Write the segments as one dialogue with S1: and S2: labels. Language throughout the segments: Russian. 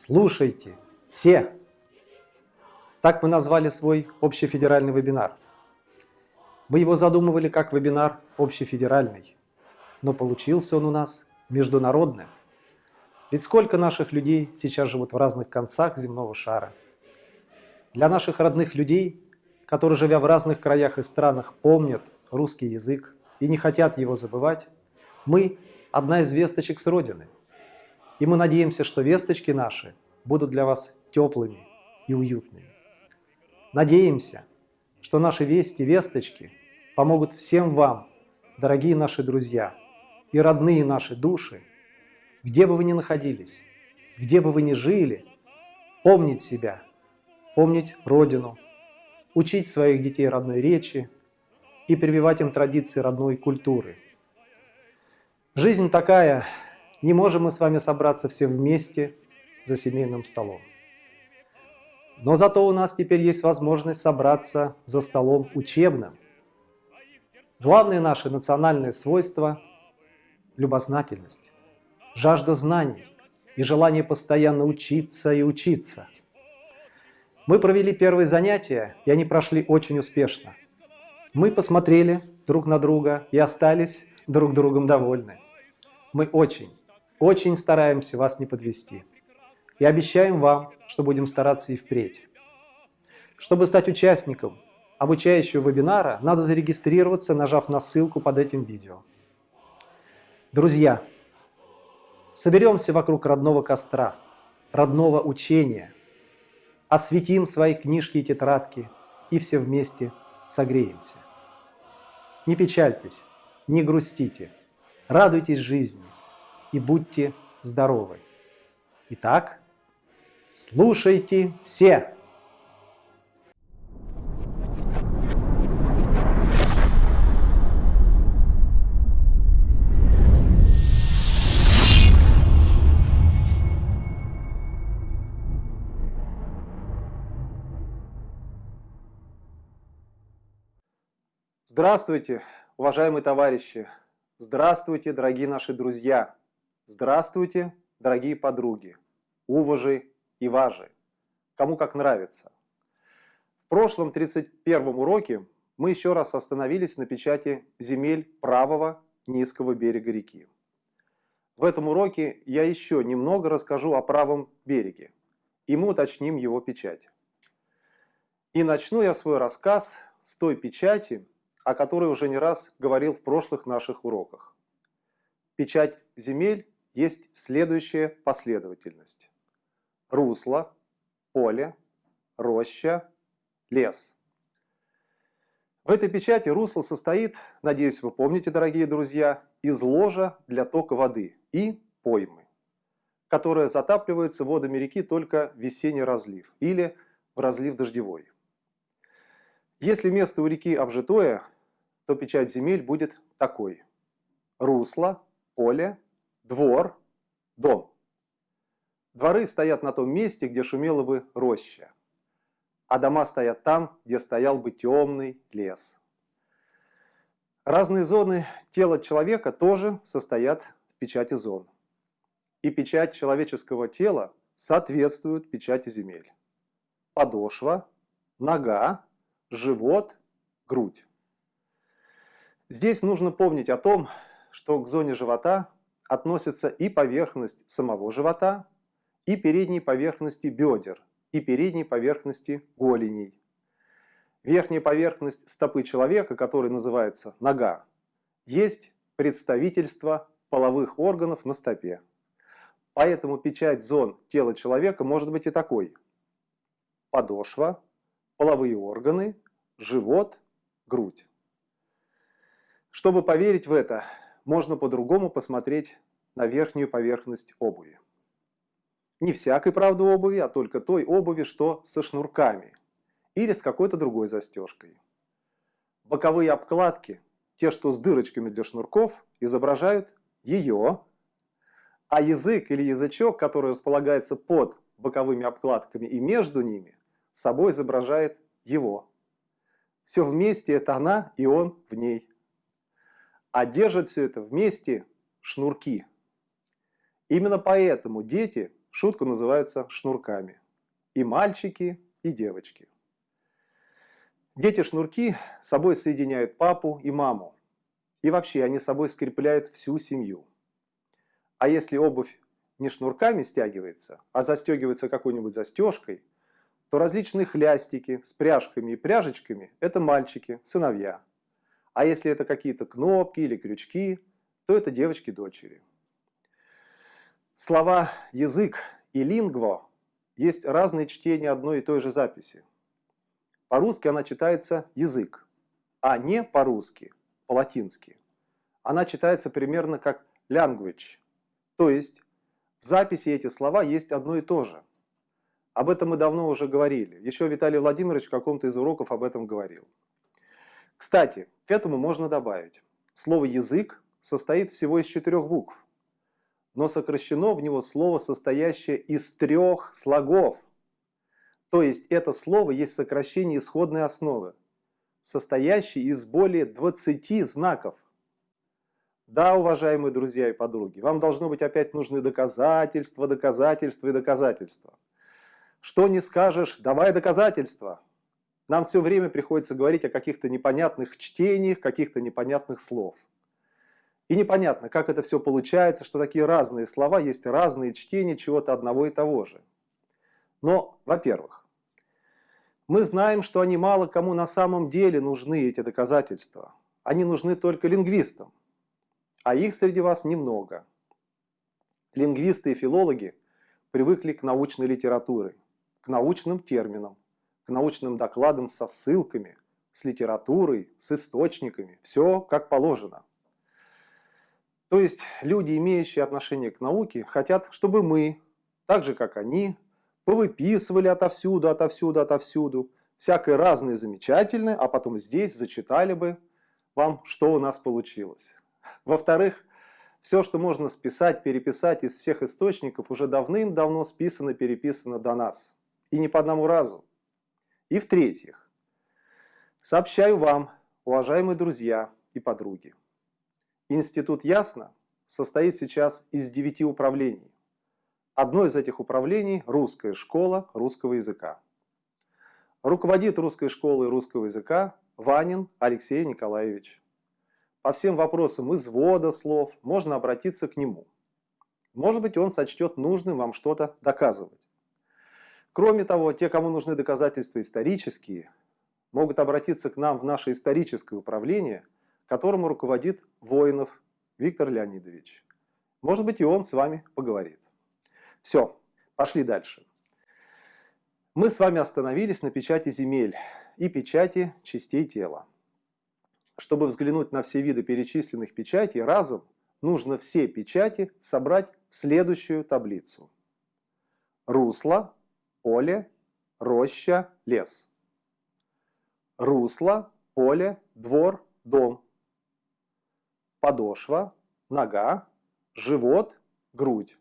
S1: Слушайте, все! Так мы назвали свой общефедеральный вебинар. Мы его задумывали как вебинар общефедеральный, но получился он у нас международным. Ведь сколько наших людей сейчас живут в разных концах земного шара. Для наших родных людей, которые, живя в разных краях и странах, помнят русский язык и не хотят его забывать, мы – одна из весточек с Родины – и мы надеемся, что весточки наши будут для вас теплыми и уютными. Надеемся, что наши вести, весточки помогут всем вам, дорогие наши друзья и родные наши души, где бы вы ни находились, где бы вы ни жили, помнить себя, помнить Родину, учить своих детей родной речи и прививать им традиции родной культуры. Жизнь такая, не можем мы с вами собраться все вместе за семейным столом. Но зато у нас теперь есть возможность собраться за столом учебным. Главное наше национальное свойство – любознательность, жажда знаний и желание постоянно учиться и учиться. Мы провели первые занятия, и они прошли очень успешно. Мы посмотрели друг на друга и остались друг другом довольны. Мы очень, очень стараемся вас не подвести. И обещаем вам, что будем стараться и впредь. Чтобы стать участником обучающего вебинара, надо зарегистрироваться, нажав на ссылку под этим видео. Друзья, соберемся вокруг родного костра, родного учения, осветим свои книжки и тетрадки и все вместе согреемся. Не печальтесь, не грустите, радуйтесь жизни, и будьте здоровы. Итак, слушайте все! Здравствуйте, уважаемые товарищи! Здравствуйте, дорогие наши друзья! Здравствуйте, дорогие подруги, уважи и важи, кому как нравится. В прошлом 31 уроке мы еще раз остановились на печати земель правого низкого берега реки. В этом уроке я еще немного расскажу о правом береге, и мы уточним его печать. И начну я свой рассказ с той печати, о которой уже не раз говорил в прошлых наших уроках. Печать земель есть следующая последовательность. Русло, поле, роща, лес. В этой печати русло состоит, надеюсь, вы помните, дорогие друзья, из ложа для тока воды и поймы, которая затапливается водами реки только в весенний разлив или в разлив дождевой. Если место у реки обжитое, то печать земель будет такой. Русло, поле, двор, дом. Дворы стоят на том месте, где шумела бы роща, а дома стоят там, где стоял бы темный лес. Разные зоны тела человека тоже состоят в печати зон. И печать человеческого тела соответствует печати земель. Подошва, нога, живот, грудь. Здесь нужно помнить о том, что к зоне живота относятся и поверхность самого живота, и передней поверхности бедер, и передней поверхности голеней. Верхняя поверхность стопы человека, которая называется нога, есть представительство половых органов на стопе. Поэтому печать зон тела человека может быть и такой. Подошва, половые органы, живот, грудь. Чтобы поверить в это, можно по-другому посмотреть на верхнюю поверхность обуви. Не всякой, правда, обуви, а только той обуви, что со шнурками или с какой-то другой застежкой. Боковые обкладки, те, что с дырочками для шнурков, изображают ее, а язык или язычок, который располагается под боковыми обкладками и между ними, собой изображает его. Все вместе это она и он в ней а держат все это вместе шнурки. Именно поэтому дети шутку называется шнурками. И мальчики, и девочки. Дети-шнурки собой соединяют папу и маму. И вообще они собой скрепляют всю семью. А если обувь не шнурками стягивается, а застегивается какой-нибудь застежкой, то различные хлястики с пряжками и пряжечками – это мальчики, сыновья. А если это какие-то кнопки или крючки, то это девочки-дочери. Слова «язык» и «лингво» есть разные чтения одной и той же записи. По-русски она читается «язык», а не по-русски, по-латински. Она читается примерно как «language», то есть в записи эти слова есть одно и то же. Об этом мы давно уже говорили. Еще Виталий Владимирович в каком-то из уроков об этом говорил. Кстати, к этому можно добавить. Слово «язык» состоит всего из четырех букв, но сокращено в него слово, состоящее из трех слогов – то есть это слово есть сокращение исходной основы, состоящей из более 20 знаков. Да, уважаемые друзья и подруги, вам должно быть опять нужны доказательства, доказательства и доказательства. Что не скажешь, давай доказательства. Нам все время приходится говорить о каких-то непонятных чтениях, каких-то непонятных слов. И непонятно, как это все получается, что такие разные слова, есть разные чтения чего-то одного и того же. Но, во-первых, мы знаем, что они мало кому на самом деле нужны, эти доказательства. Они нужны только лингвистам, а их среди вас немного. Лингвисты и филологи привыкли к научной литературе, к научным терминам, к научным докладам со ссылками, с литературой, с источниками. Все как положено. То есть люди, имеющие отношение к науке, хотят, чтобы мы, так же как они, повыписывали отовсюду, отовсюду, отовсюду, всякое разное замечательное, а потом здесь зачитали бы вам, что у нас получилось. Во-вторых, все, что можно списать, переписать из всех источников, уже давным-давно списано, переписано до нас. И не по одному разу. И в-третьих, сообщаю вам, уважаемые друзья и подруги, Институт Ясно состоит сейчас из девяти управлений. Одно из этих управлений – русская школа русского языка. Руководит русской школой русского языка Ванин Алексей Николаевич. По всем вопросам извода слов можно обратиться к нему. Может быть, он сочтет нужным вам что-то доказывать. Кроме того, те, кому нужны доказательства исторические, могут обратиться к нам в наше историческое управление, которому руководит Воинов Виктор Леонидович. Может быть, и он с вами поговорит. Все, пошли дальше. Мы с вами остановились на печати земель и печати частей тела. Чтобы взглянуть на все виды перечисленных печатей разом, нужно все печати собрать в следующую таблицу. Русло, поле, роща, лес. Русло, поле, двор, дом. Подошва, нога, живот, грудь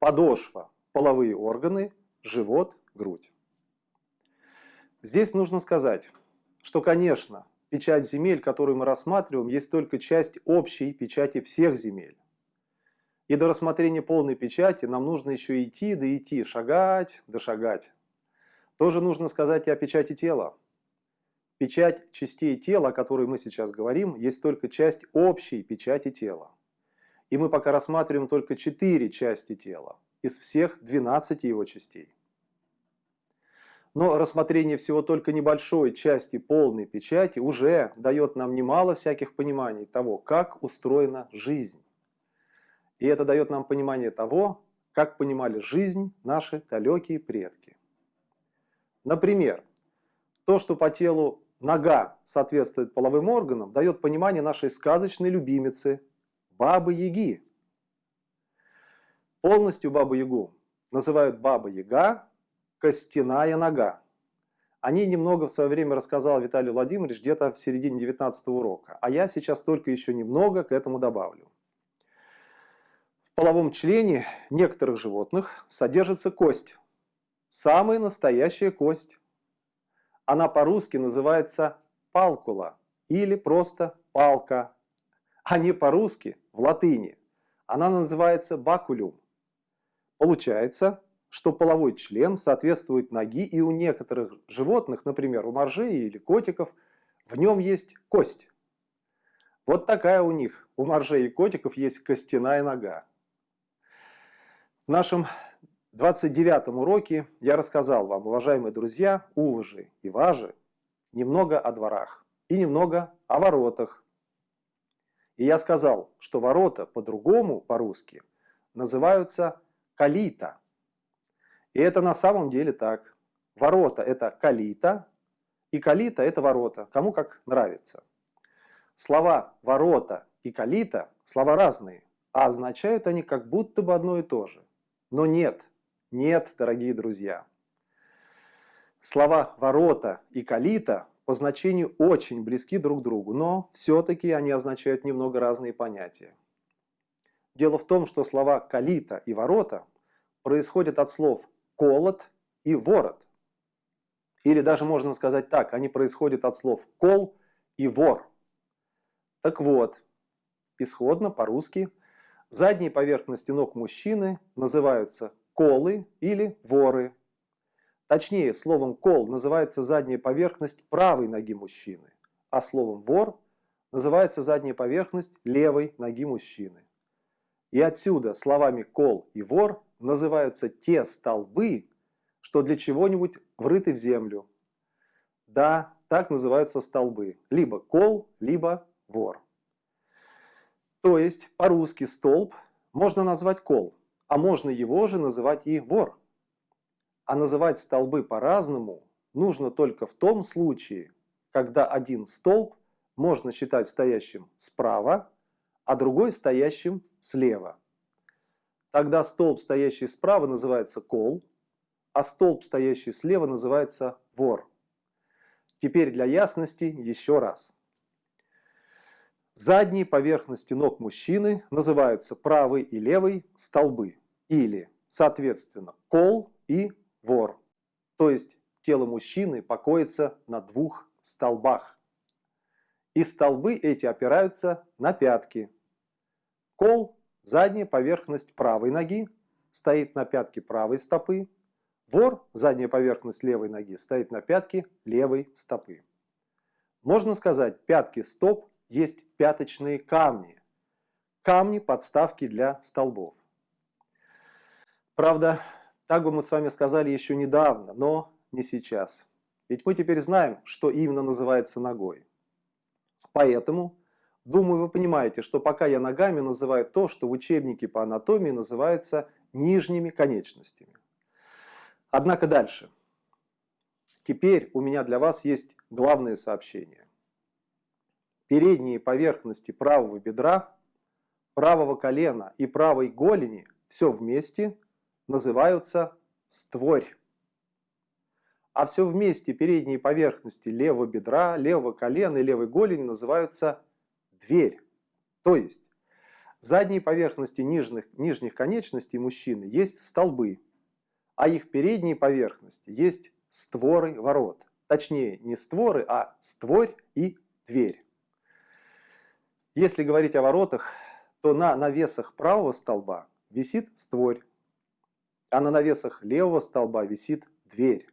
S1: подошва, половые органы, живот, грудь. Здесь нужно сказать, что, конечно, печать земель, которую мы рассматриваем, есть только часть общей печати всех земель. И до рассмотрения полной печати нам нужно еще идти, да идти, шагать, да шагать. Тоже нужно сказать и о печати тела. Печать частей тела, о которой мы сейчас говорим, есть только часть общей печати тела. И мы пока рассматриваем только 4 части тела из всех 12 его частей. Но рассмотрение всего только небольшой части полной печати уже дает нам немало всяких пониманий того, как устроена жизнь. И это дает нам понимание того, как понимали жизнь наши далекие предки. Например, то, что по телу нога соответствует половым органам, дает понимание нашей сказочной любимицы Бабы-Яги. Полностью Бабу-Ягу называют Баба-Яга, костяная нога. О ней немного в свое время рассказал Виталий Владимирович где-то в середине 19 урока, а я сейчас только еще немного к этому добавлю. Половом члене некоторых животных содержится кость, самая настоящая кость. Она по-русски называется палкула или просто палка, а не по-русски в латыни. Она называется бакулюм. Получается, что половой член соответствует ноги, и у некоторых животных, например, у моржей или котиков, в нем есть кость. Вот такая у них, у моржей и котиков есть костяная нога. В нашем 29 уроке я рассказал вам, уважаемые друзья, уважи и важи, немного о дворах и немного о воротах. И я сказал, что ворота по-другому, по-русски, называются калита. И это на самом деле так. Ворота – это калита, и калита – это ворота, кому как нравится. Слова «ворота» и «калита» – слова разные, а означают они как будто бы одно и то же. Но нет, нет, дорогие друзья. Слова «ворота» и «калита» по значению очень близки друг к другу, но все-таки они означают немного разные понятия. Дело в том, что слова «калита» и «ворота» происходят от слов «колот» и «ворот». Или даже можно сказать так, они происходят от слов «кол» и «вор». Так вот, исходно по-русски задние поверхности ног мужчины называются колы или воры. Точнее, словом кол называется задняя поверхность правой ноги мужчины, а словом вор называется задняя поверхность левой ноги мужчины. И отсюда словами кол и вор называются те столбы, что для чего-нибудь врыты в землю. Да, так называются столбы. Либо кол, либо вор. То есть по-русски столб можно назвать кол, а можно его же называть и вор. А называть столбы по-разному нужно только в том случае, когда один столб можно считать стоящим справа, а другой стоящим слева. Тогда столб, стоящий справа, называется кол, а столб, стоящий слева, называется вор. Теперь для ясности еще раз. Задние поверхности ног мужчины называются правый и левый столбы или, соответственно, кол и вор. То есть тело мужчины покоится на двух столбах. И столбы эти опираются на пятки. Кол – задняя поверхность правой ноги, стоит на пятке правой стопы. Вор – задняя поверхность левой ноги, стоит на пятке левой стопы. Можно сказать, пятки стоп есть пяточные камни. Камни – подставки для столбов. Правда, так бы мы с вами сказали еще недавно, но не сейчас. Ведь мы теперь знаем, что именно называется ногой. Поэтому, думаю, вы понимаете, что пока я ногами называю то, что в учебнике по анатомии называется нижними конечностями. Однако дальше. Теперь у меня для вас есть главное сообщение. Передние поверхности правого бедра, правого колена и правой голени все вместе – называются створь. А все вместе передние поверхности левого бедра, левого колена и левой голени называются дверь. То есть задние поверхности нижних, нижних конечностей мужчины есть столбы, а их передние поверхности есть створы ворот. Точнее, не створы, а створь и дверь. Если говорить о воротах, то на навесах правого столба висит створь, а на навесах левого столба висит дверь.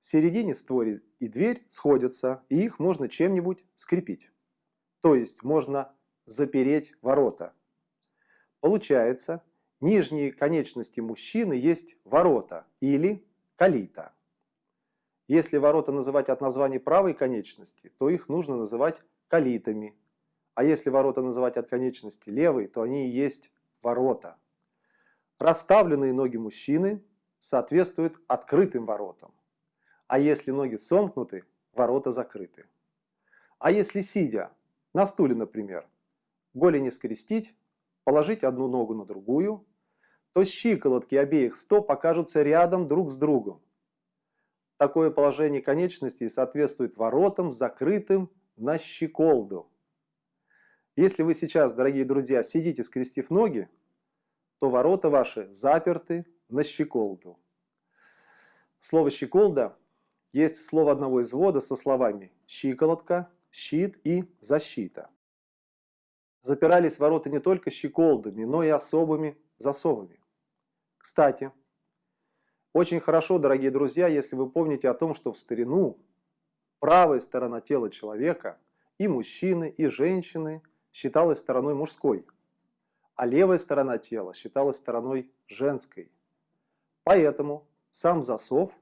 S1: В середине створи и дверь сходятся, и их можно чем-нибудь скрепить. То есть можно запереть ворота. Получается, нижние конечности мужчины есть ворота или калита. Если ворота называть от названия правой конечности, то их нужно называть калитами. А если ворота называть от конечности левой, то они и есть ворота. Расставленные ноги мужчины соответствуют открытым воротам. А если ноги сомкнуты, ворота закрыты. А если сидя, на стуле, например, голени скрестить, положить одну ногу на другую, то щиколотки обеих стоп окажутся рядом друг с другом. Такое положение конечностей соответствует воротам, закрытым на щеколду. Если вы сейчас, дорогие друзья, сидите скрестив ноги, то ворота ваши заперты на щеколду. Слово «щеколда» есть слово одного извода со словами «щиколотка», «щит» и «защита». Запирались ворота не только щеколдами, но и особыми засовами. Кстати, очень хорошо, дорогие друзья, если вы помните о том, что в старину правая сторона тела человека и мужчины, и женщины считалась стороной мужской, а левая сторона тела считалась стороной женской. Поэтому сам засов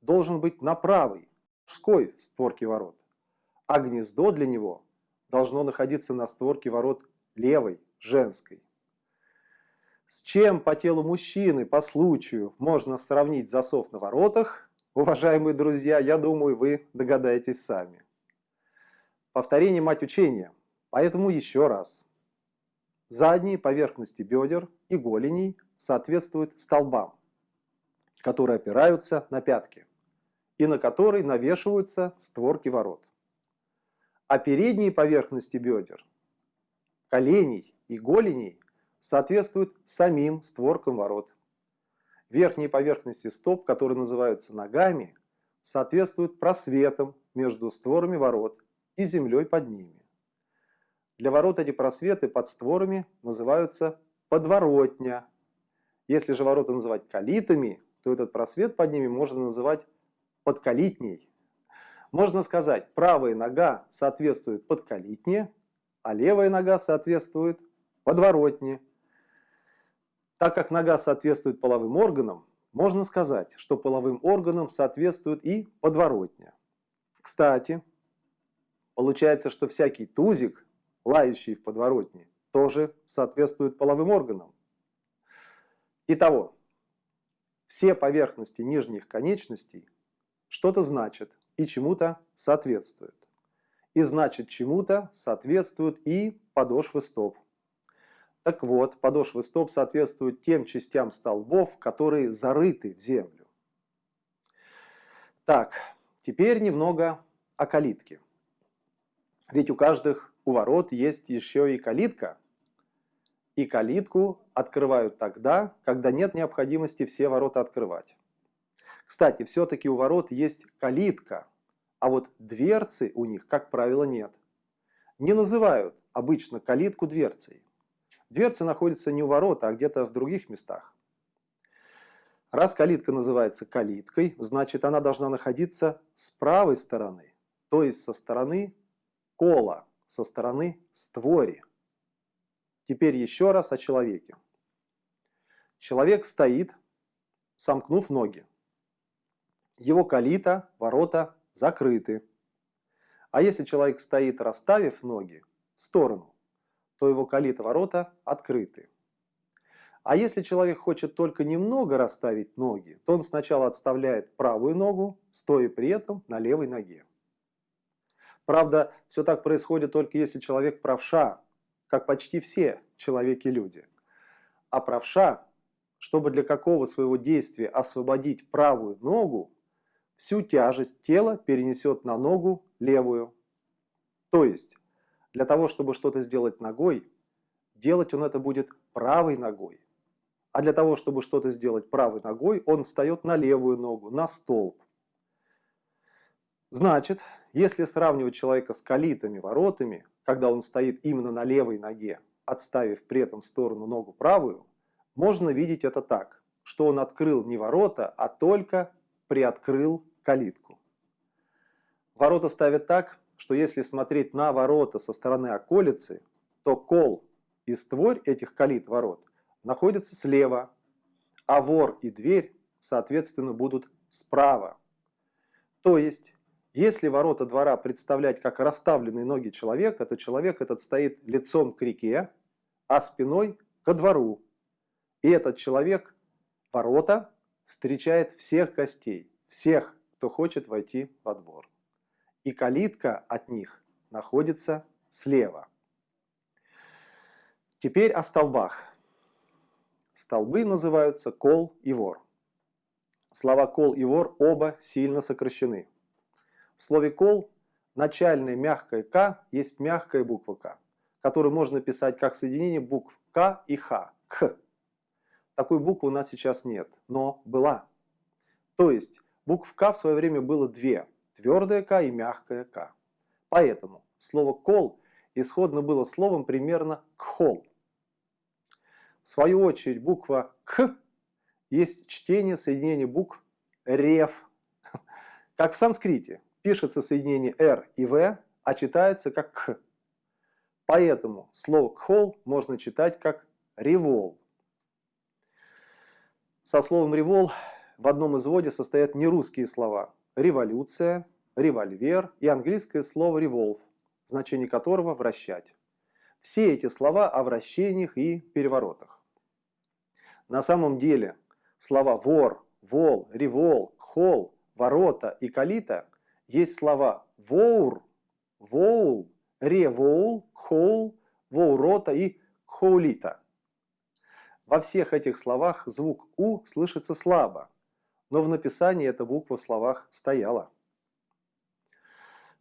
S1: должен быть на правой, мужской створке ворот, а гнездо для него должно находиться на створке ворот левой, женской. С чем по телу мужчины по случаю можно сравнить засов на воротах, уважаемые друзья, я думаю, вы догадаетесь сами. Повторение мать учения, поэтому еще раз. Задние поверхности бедер и голеней соответствуют столбам, которые опираются на пятки и на которые навешиваются створки ворот. А передние поверхности бедер, коленей и голеней соответствуют самим створкам ворот. Верхние поверхности стоп, которые называются ногами, соответствуют просветам между створами ворот и землей под ними. Для ворот эти просветы под створами называются подворотня. Если же ворота называть калитами, то этот просвет под ними можно называть подкалитней. Можно сказать, правая нога соответствует подкалитне, а левая нога соответствует подворотне. Так как нога соответствует половым органам, можно сказать, что половым органам соответствует и подворотня. Кстати, получается, что всякий тузик, лающий в подворотне, тоже соответствует половым органам. Итого, все поверхности нижних конечностей что-то значат и чему-то соответствуют. И значит чему-то соответствуют и подошвы стоп. Так вот, подошвы стоп соответствуют тем частям столбов, которые зарыты в землю. Так, теперь немного о калитке. Ведь у каждых у ворот есть еще и калитка. И калитку открывают тогда, когда нет необходимости все ворота открывать. Кстати, все-таки у ворот есть калитка, а вот дверцы у них, как правило, нет. Не называют обычно калитку дверцей. Дверца находится не у ворота, а где-то в других местах. Раз калитка называется калиткой, значит она должна находиться с правой стороны, то есть со стороны кола, со стороны створи. Теперь еще раз о человеке. Человек стоит, сомкнув ноги. Его калита, ворота закрыты. А если человек стоит, расставив ноги в сторону, то его калита ворота открыты. А если человек хочет только немного расставить ноги, то он сначала отставляет правую ногу, стоя при этом на левой ноге. Правда, все так происходит только если человек правша, как почти все человеки-люди. А правша, чтобы для какого своего действия освободить правую ногу, всю тяжесть тела перенесет на ногу левую. То есть для того, чтобы что-то сделать ногой, делать он это будет правой ногой. А для того, чтобы что-то сделать правой ногой, он встает на левую ногу, на столб. Значит, если сравнивать человека с калитами, воротами, когда он стоит именно на левой ноге, отставив при этом в сторону ногу правую, можно видеть это так, что он открыл не ворота, а только приоткрыл калитку. Ворота ставят так, что если смотреть на ворота со стороны околицы, то кол и створь этих калит ворот находятся слева, а вор и дверь, соответственно, будут справа. То есть, если ворота двора представлять как расставленные ноги человека, то человек этот стоит лицом к реке, а спиной ко двору. И этот человек, ворота, встречает всех гостей, всех, кто хочет войти во двор и калитка от них находится слева. Теперь о столбах. Столбы называются кол и вор. Слова кол и вор оба сильно сокращены. В слове кол начальная мягкая к есть мягкая буква к, которую можно писать как соединение букв к и х, к. Такой буквы у нас сейчас нет, но была. То есть букв к в свое время было две – твердое К и мягкое К. Поэтому слово «кол» исходно было словом примерно «кхол». В свою очередь буква «к» есть чтение соединения букв рев. Как в санскрите. Пишется соединение р и в, а читается как к. Поэтому слово кхол можно читать как револ. Со словом револ в одном изводе состоят нерусские слова революция, револьвер и английское слово revolve, значение которого вращать. Все эти слова о вращениях и переворотах. На самом деле слова вор, вол, револ, хол, ворота и калита есть слова воур, воул, ревоул, хол, воурота и хоулита. Во всех этих словах звук «у» слышится слабо, но в написании эта буква в словах стояла.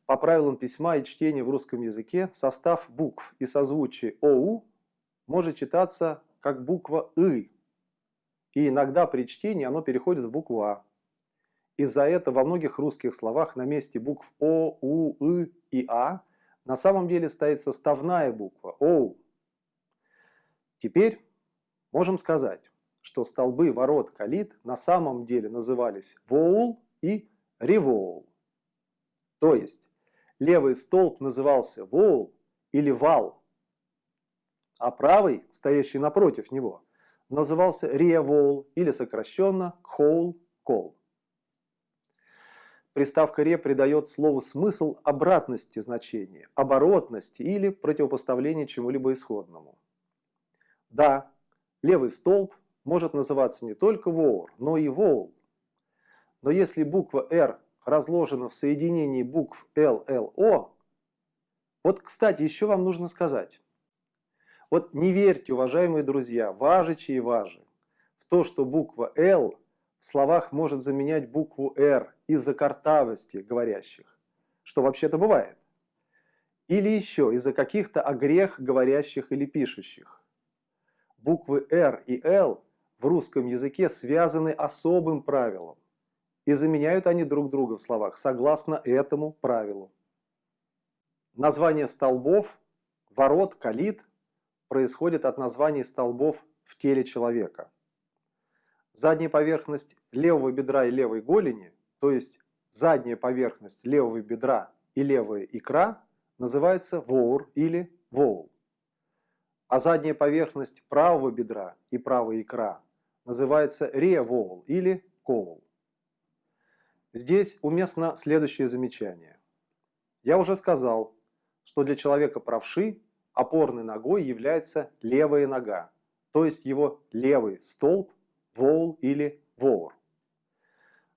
S1: По правилам письма и чтения в русском языке состав букв и созвучие ОУ может читаться как буква «ы», и иногда при чтении оно переходит в букву «а». Из-за этого во многих русских словах на месте букв О, У, И и А на самом деле стоит составная буква ОУ. Теперь можем сказать, что столбы ворот калит на самом деле назывались воул и ревоул. То есть левый столб назывался воул или вал, а правый, стоящий напротив него, назывался ревоул или сокращенно кхоул кол. Приставка «ре» придает слову смысл обратности значения, оборотности или противопоставления чему-либо исходному. Да, левый столб может называться не только воур, но и воул. Но если буква «р» разложена в соединении букв L, L, O. Вот, кстати, еще вам нужно сказать. Вот не верьте, уважаемые друзья, важичи и важи, в то, что буква L в словах может заменять букву R из-за картавости говорящих, что вообще-то бывает. Или еще из-за каких-то огрех говорящих или пишущих. Буквы R и L в русском языке связаны особым правилом и заменяют они друг друга в словах согласно этому правилу. Название столбов, ворот, калит происходит от названий столбов в теле человека. Задняя поверхность левого бедра и левой голени, то есть задняя поверхность левого бедра и левая икра, называется воур или воул. А задняя поверхность правого бедра и правая икра называется ревоул или коул. Здесь уместно следующее замечание. Я уже сказал, что для человека правши опорной ногой является левая нога, то есть его левый столб, воул или воур.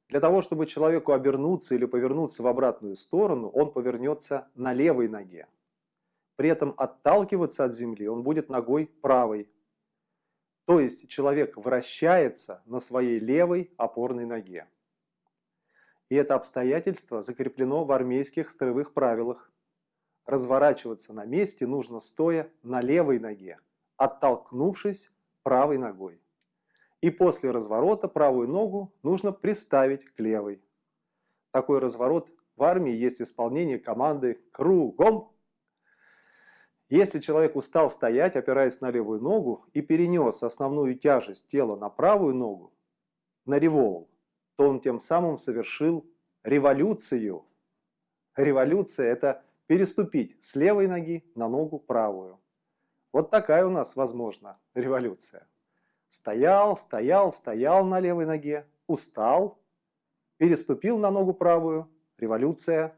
S1: Для того, чтобы человеку обернуться или повернуться в обратную сторону, он повернется на левой ноге. При этом отталкиваться от земли он будет ногой правой. То есть человек вращается на своей левой опорной ноге. И это обстоятельство закреплено в армейских строевых правилах. Разворачиваться на месте нужно стоя на левой ноге, оттолкнувшись правой ногой. И после разворота правую ногу нужно приставить к левой. Такой разворот в армии есть исполнение команды «Кругом!». Если человек устал стоять, опираясь на левую ногу, и перенес основную тяжесть тела на правую ногу, на револ, то он тем самым совершил революцию. Революция – это переступить с левой ноги на ногу правую. Вот такая у нас, возможно, революция. Стоял, стоял, стоял на левой ноге, устал, переступил на ногу правую, революция.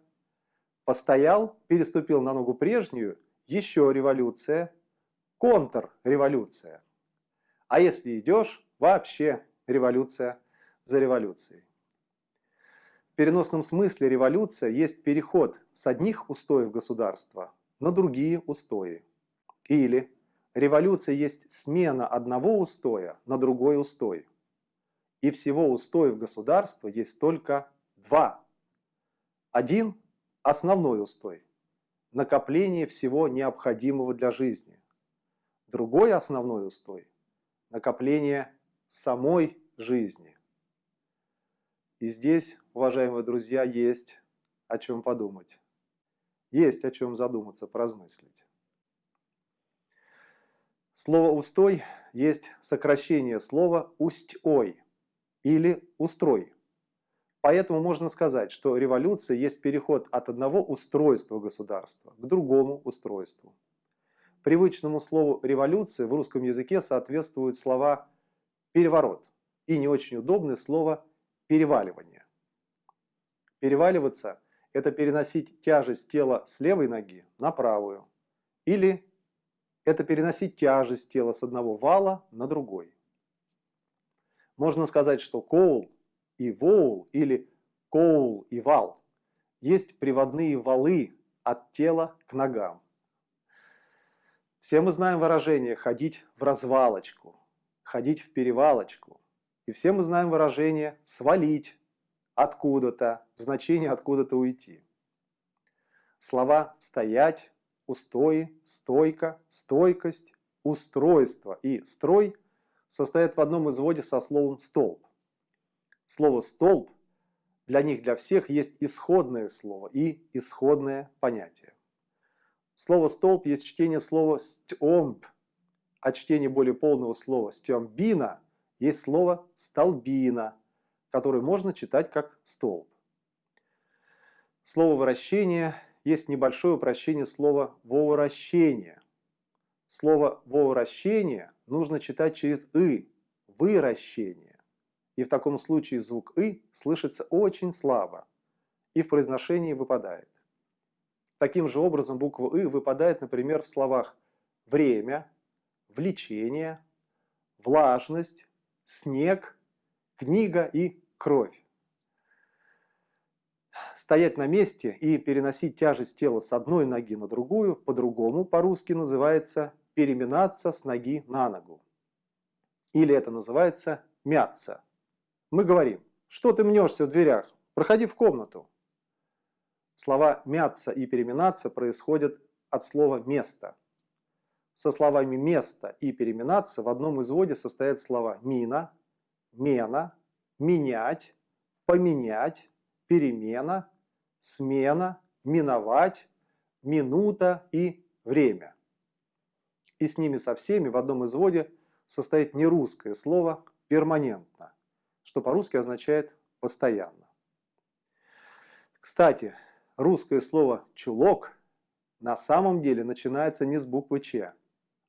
S1: Постоял, переступил на ногу прежнюю, еще революция, контрреволюция. А если идешь, вообще революция за революцией. В переносном смысле революция есть переход с одних устоев государства на другие устои. Или революция есть смена одного устоя на другой устой. И всего устоев государства есть только два. Один – основной устой – накопление всего необходимого для жизни. Другой основной устой – накопление самой жизни. И здесь, уважаемые друзья, есть о чем подумать. Есть о чем задуматься, поразмыслить. Слово «устой» есть сокращение слова «усть-ой» или «устрой». Поэтому можно сказать, что революция есть переход от одного устройства государства к другому устройству. Привычному слову «революция» в русском языке соответствуют слова «переворот» и не очень удобное слово «переваливание». Переваливаться – это переносить тяжесть тела с левой ноги на правую. Или это переносить тяжесть тела с одного вала на другой. Можно сказать, что коул и воул или коул и вал есть приводные валы от тела к ногам. Все мы знаем выражение «ходить в развалочку», «ходить в перевалочку». И все мы знаем выражение «свалить откуда-то», в значении «откуда-то уйти». Слова «стоять», «устои», «стойка», «стойкость», «устройство» и «строй» состоят в одном изводе со словом «столб». Слово «столб» для них, для всех, есть исходное слово и исходное понятие. Слово «столб» есть чтение слова «стёмб», а чтение более полного слова «стёмбина» есть слово «столбина», которое можно читать как «столб». Слово «вращение» есть небольшое упрощение слова «воворощение». Слово «воворощение» нужно читать через «и» – «выращение» и в таком случае звук «ы» слышится очень слабо и в произношении выпадает. Таким же образом буква «ы» выпадает, например, в словах «время», «влечение», «влажность», «снег», «книга» и «кровь». Стоять на месте и переносить тяжесть тела с одной ноги на другую по-другому по-русски называется переминаться с ноги на ногу. Или это называется мяться. Мы говорим, что ты мнешься в дверях, проходи в комнату. Слова «мяться» и «переминаться» происходят от слова «место». Со словами «место» и «переминаться» в одном изводе состоят слова «мина», «мена», «менять», «поменять», «перемена», «смена», «миновать», «минута» и «время». И с ними со всеми в одном изводе состоит нерусское слово «перманентно» что по-русски означает «постоянно». Кстати, русское слово «чулок» на самом деле начинается не с буквы «ч»,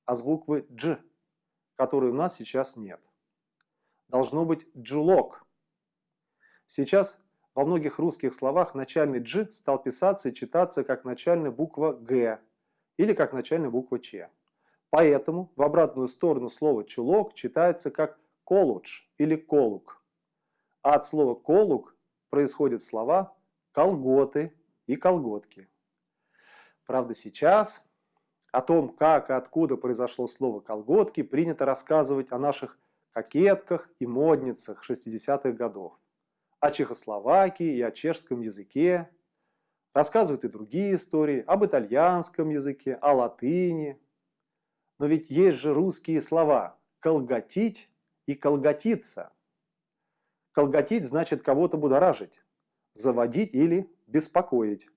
S1: а с буквы «дж», которой у нас сейчас нет. Должно быть «джулок». Сейчас во многих русских словах начальный «дж» стал писаться и читаться как начальная буква «г» или как начальная буква «ч». Поэтому в обратную сторону слова «чулок» читается как «колудж» или «колук». А от слова «колук» происходят слова «колготы» и «колготки». Правда, сейчас о том, как и откуда произошло слово «колготки», принято рассказывать о наших кокетках и модницах 60-х годов, о Чехословакии и о чешском языке. Рассказывают и другие истории об итальянском языке, о латыни. Но ведь есть же русские слова «колготить» и «колготиться». Колготить значит кого-то будоражить, заводить или беспокоить.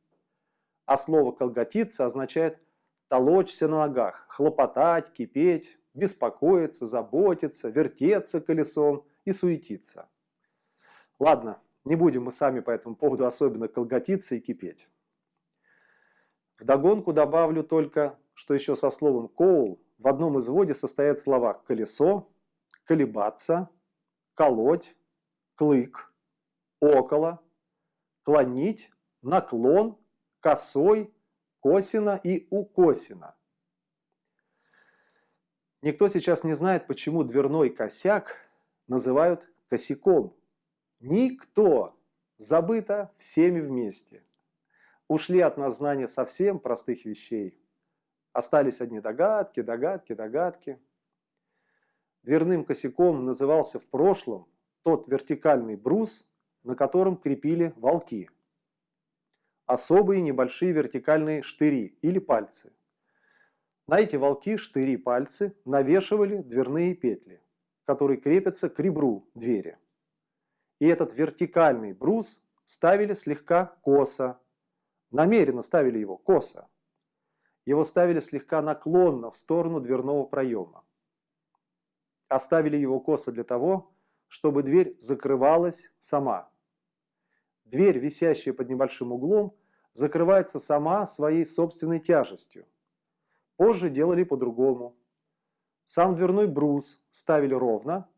S1: А слово «колготиться» означает толочься на ногах, хлопотать, кипеть, беспокоиться, заботиться, вертеться колесом и суетиться. Ладно, не будем мы сами по этому поводу особенно колготиться и кипеть. Вдогонку добавлю только, что еще со словом «коул» в одном изводе состоят слова «колесо», «колебаться», «колоть», клык, около, клонить, наклон, косой, косина и укосина. Никто сейчас не знает, почему дверной косяк называют косяком. Никто. Забыто всеми вместе. Ушли от нас знания совсем простых вещей. Остались одни догадки, догадки, догадки. Дверным косяком назывался в прошлом тот вертикальный брус, на котором крепили волки. Особые небольшие вертикальные штыри или пальцы. На эти волки, штыри, пальцы навешивали дверные петли, которые крепятся к ребру двери. И этот вертикальный брус ставили слегка косо, намеренно ставили его косо. Его ставили слегка наклонно в сторону дверного проема. оставили его косо для того, чтобы дверь закрывалась сама. Дверь, висящая под небольшим углом, закрывается сама своей собственной тяжестью. Позже делали по-другому. Сам дверной брус ставили ровно,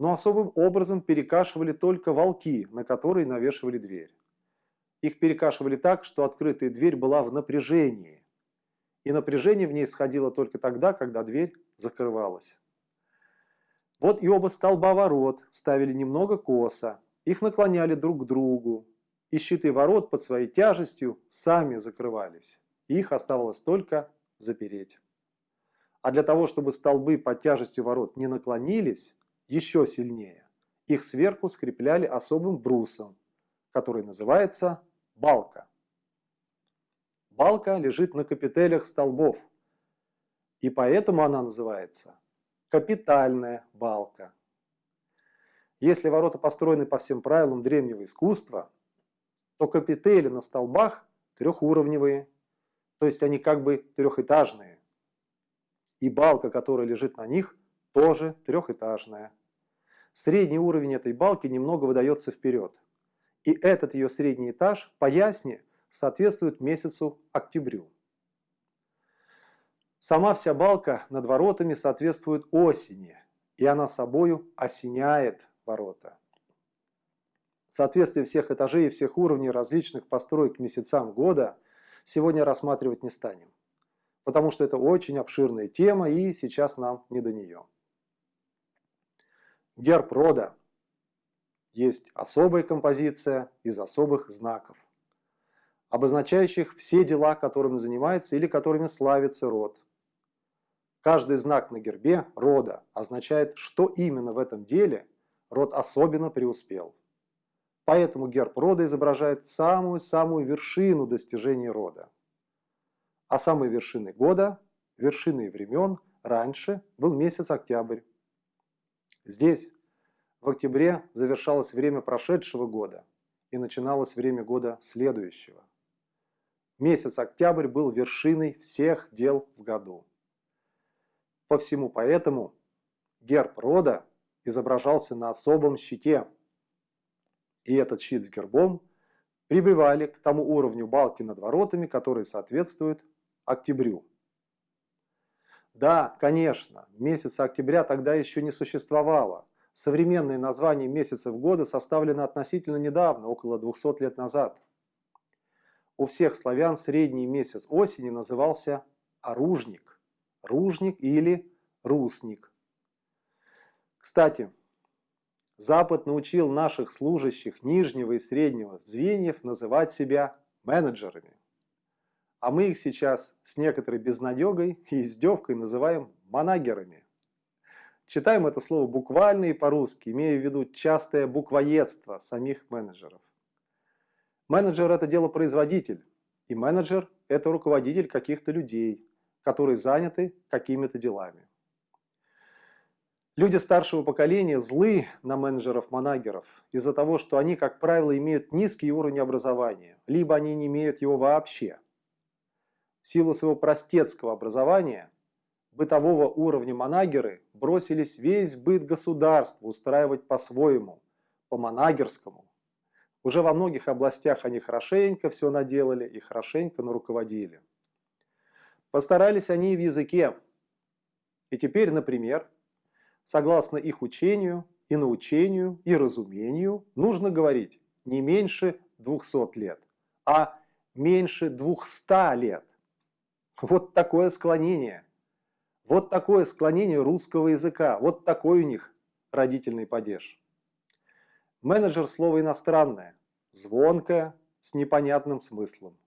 S1: но особым образом перекашивали только волки, на которые навешивали дверь. Их перекашивали так, что открытая дверь была в напряжении. И напряжение в ней сходило только тогда, когда дверь закрывалась. Вот и оба столба ворот ставили немного косо, их наклоняли друг к другу, и щиты ворот под своей тяжестью сами закрывались. Их оставалось только запереть. А для того, чтобы столбы под тяжестью ворот не наклонились еще сильнее, их сверху скрепляли особым брусом, который называется балка. Балка лежит на капителях столбов, и поэтому она называется капитальная балка. Если ворота построены по всем правилам древнего искусства, то капители на столбах трехуровневые, то есть они как бы трехэтажные. И балка, которая лежит на них, тоже трехэтажная. Средний уровень этой балки немного выдается вперед. И этот ее средний этаж по ясне соответствует месяцу октябрю. Сама вся балка над воротами соответствует осени, и она собою осеняет ворота. Соответствие всех этажей и всех уровней различных построек месяцам года сегодня рассматривать не станем, потому что это очень обширная тема и сейчас нам не до нее. Герб рода есть особая композиция из особых знаков, обозначающих все дела, которыми занимается или которыми славится род – Каждый знак на гербе рода означает, что именно в этом деле род особенно преуспел. Поэтому герб рода изображает самую-самую вершину достижений рода. А самой вершиной года, вершиной времен, раньше был месяц октябрь. Здесь, в октябре, завершалось время прошедшего года и начиналось время года следующего. Месяц октябрь был вершиной всех дел в году. По всему поэтому герб рода изображался на особом щите. И этот щит с гербом прибывали к тому уровню балки над воротами, который соответствует октябрю. Да, конечно, месяца октября тогда еще не существовало. Современное название месяцев года составлено относительно недавно, около 200 лет назад. У всех славян средний месяц осени назывался оружник ружник или русник. Кстати, Запад научил наших служащих нижнего и среднего звеньев называть себя менеджерами. А мы их сейчас с некоторой безнадегой и издевкой называем манагерами. Читаем это слово буквально и по-русски, имея в виду частое буквоедство самих менеджеров. Менеджер – это делопроизводитель, и менеджер – это руководитель каких-то людей, которые заняты какими-то делами. Люди старшего поколения злы на менеджеров-манагеров из-за того, что они, как правило, имеют низкий уровень образования, либо они не имеют его вообще. Силу своего простецкого образования, бытового уровня манагеры бросились весь быт государства устраивать по-своему, по-манагерскому. Уже во многих областях они хорошенько все наделали и хорошенько наруководили. Постарались они и в языке. И теперь, например, согласно их учению и научению и разумению, нужно говорить не меньше 200 лет, а меньше 200 лет. Вот такое склонение. Вот такое склонение русского языка. Вот такой у них родительный падеж. Менеджер – слово иностранное, звонкое, с непонятным смыслом.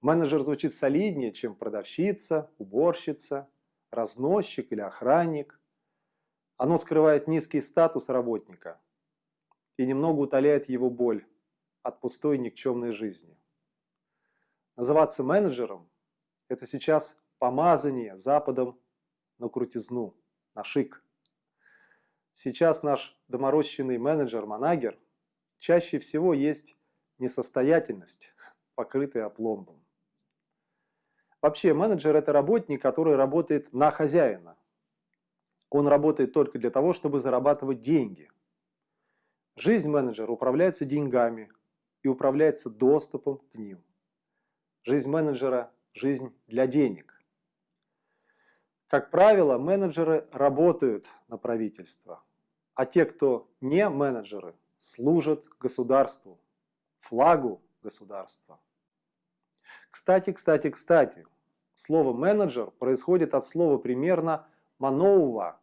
S1: Менеджер звучит солиднее, чем продавщица, уборщица, разносчик или охранник. Оно скрывает низкий статус работника и немного утоляет его боль от пустой никчемной жизни. Называться менеджером – это сейчас помазание Западом на крутизну, на шик. Сейчас наш доморощенный менеджер-манагер чаще всего есть несостоятельность, покрытая опломбом. Вообще менеджер – это работник, который работает на хозяина. Он работает только для того, чтобы зарабатывать деньги. Жизнь менеджера управляется деньгами и управляется доступом к ним. Жизнь менеджера – жизнь для денег. Как правило, менеджеры работают на правительство, а те, кто не менеджеры, служат государству, флагу государства. Кстати, кстати, кстати, слово «менеджер» происходит от слова примерно «мановва».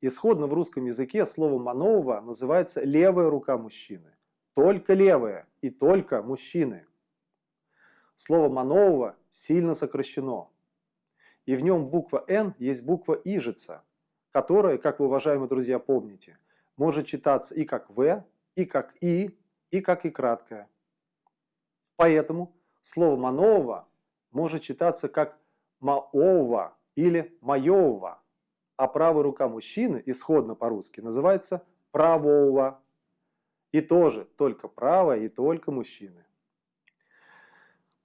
S1: Исходно в русском языке слово «мановва» называется «левая рука мужчины». Только левая и только мужчины. Слово «мановва» сильно сокращено. И в нем буква «Н» есть буква «ижица», которая, как вы, уважаемые друзья, помните, может читаться и как «В», и как «И», и как «И» краткое. Поэтому слово «мановва» может читаться как «маова» или «маёва», а правая рука мужчины, исходно по-русски, называется «правого». И тоже только правая и только мужчины.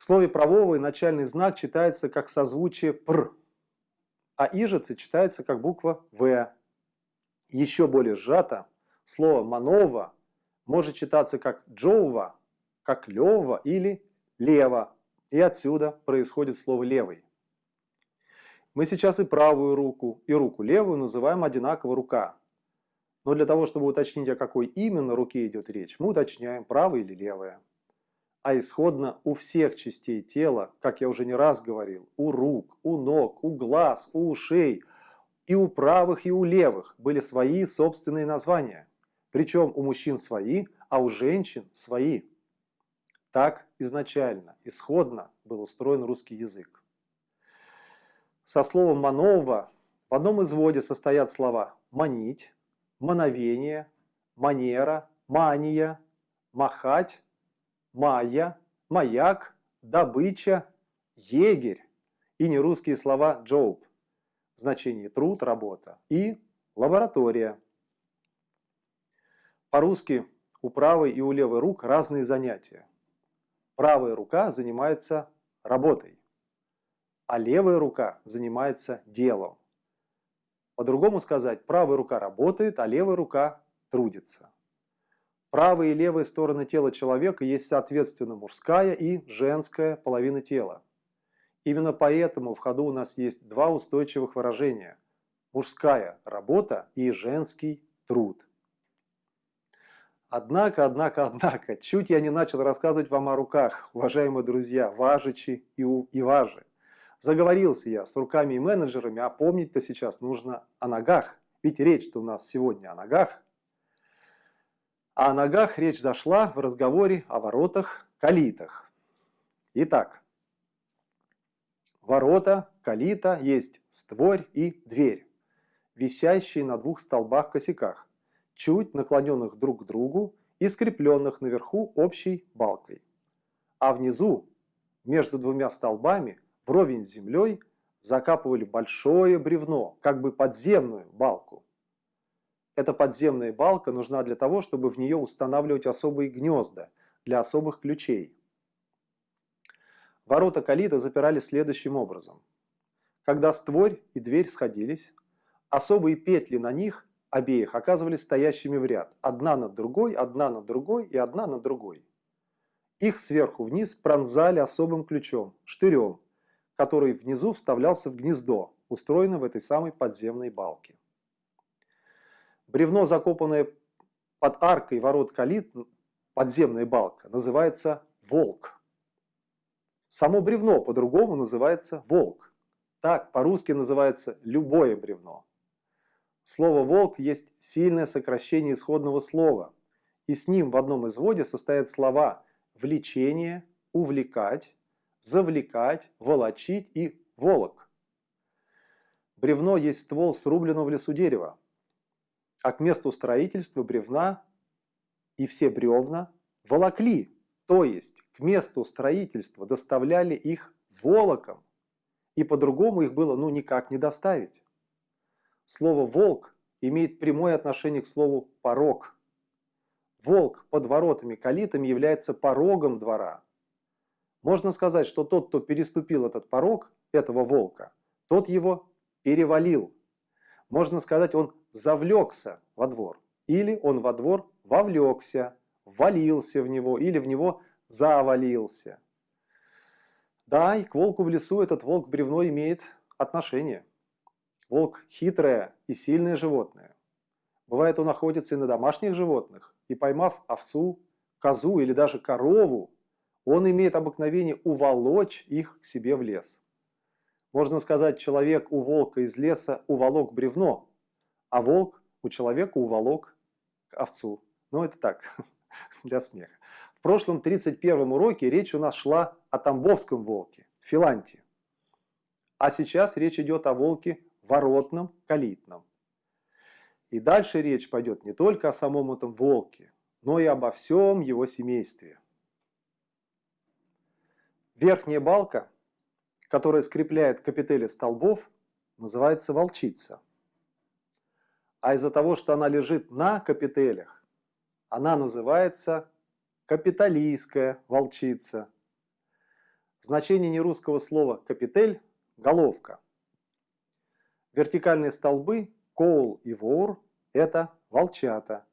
S1: В слове «правовый» начальный знак читается как созвучие «пр», а «ижица» читается как буква «в». Еще более сжато, слово «манова» может читаться как «джоува», как «лева» или «лево», и отсюда происходит слово «левый». Мы сейчас и правую руку, и руку левую называем одинаково «рука». Но для того, чтобы уточнить, о какой именно руке идет речь, мы уточняем, правая или левая а исходно у всех частей тела, как я уже не раз говорил, у рук, у ног, у глаз, у ушей, и у правых, и у левых были свои собственные названия. Причем у мужчин свои, а у женщин свои. Так изначально, исходно был устроен русский язык. Со словом «манова» в одном изводе состоят слова «манить», «мановение», «манера», «мания», «махать», майя, маяк, добыча, егерь и нерусские слова «джоуб» в значении труд, работа и лаборатория. По-русски у правой и у левой рук разные занятия. Правая рука занимается работой, а левая рука занимается делом. По-другому сказать, правая рука работает, а левая рука трудится. Правая и левая стороны тела человека есть соответственно мужская и женская половина тела. Именно поэтому в ходу у нас есть два устойчивых выражения – мужская работа и женский труд. Однако, однако, однако, чуть я не начал рассказывать вам о руках, уважаемые друзья, важичи и, и важи. Заговорился я с руками и менеджерами, а помнить-то сейчас нужно о ногах. Ведь речь-то у нас сегодня о ногах. А о ногах речь зашла в разговоре о воротах, калитах. Итак, ворота, калита есть створь и дверь, висящие на двух столбах-косяках, чуть наклоненных друг к другу и скрепленных наверху общей балкой. А внизу, между двумя столбами, вровень с землей, закапывали большое бревно, как бы подземную балку. Эта подземная балка нужна для того, чтобы в нее устанавливать особые гнезда для особых ключей. Ворота калита запирали следующим образом. Когда створь и дверь сходились, особые петли на них обеих оказывались стоящими в ряд, одна над другой, одна над другой и одна над другой. Их сверху вниз пронзали особым ключом, штырем, который внизу вставлялся в гнездо, устроенное в этой самой подземной балке. Бревно, закопанное под аркой ворот калит, подземная балка, называется волк. Само бревно по-другому называется волк. Так по-русски называется любое бревно. Слово «волк» есть сильное сокращение исходного слова, и с ним в одном изводе состоят слова «влечение», «увлекать», «завлекать», «волочить» и «волок». Бревно есть ствол срубленного в лесу дерева, а к месту строительства бревна и все бревна волокли, то есть к месту строительства доставляли их волоком, и по-другому их было ну никак не доставить. Слово «волк» имеет прямое отношение к слову «порог». Волк под воротами калитами является порогом двора. Можно сказать, что тот, кто переступил этот порог, этого волка, тот его перевалил. Можно сказать, он завлекся во двор. Или он во двор вовлекся, ввалился в него, или в него завалился. Да, и к волку в лесу этот волк-бревно имеет отношение. Волк хитрое и сильное животное. Бывает, он находится и на домашних животных, и поймав овцу, козу или даже корову, он имеет обыкновение уволочь их к себе в лес. Можно сказать, человек у волка из леса уволок бревно, а волк у человека уволок овцу. Ну, это так, для смеха. В прошлом 31 уроке речь у нас шла о тамбовском волке, Филанте. А сейчас речь идет о волке воротном, калитном. И дальше речь пойдет не только о самом этом волке, но и обо всем его семействе. Верхняя балка, которая скрепляет капители столбов, называется волчица. А из-за того, что она лежит на капителях, она называется капиталийская волчица. Значение нерусского слова «капитель» – головка. Вертикальные столбы Коул и Вор – это волчата,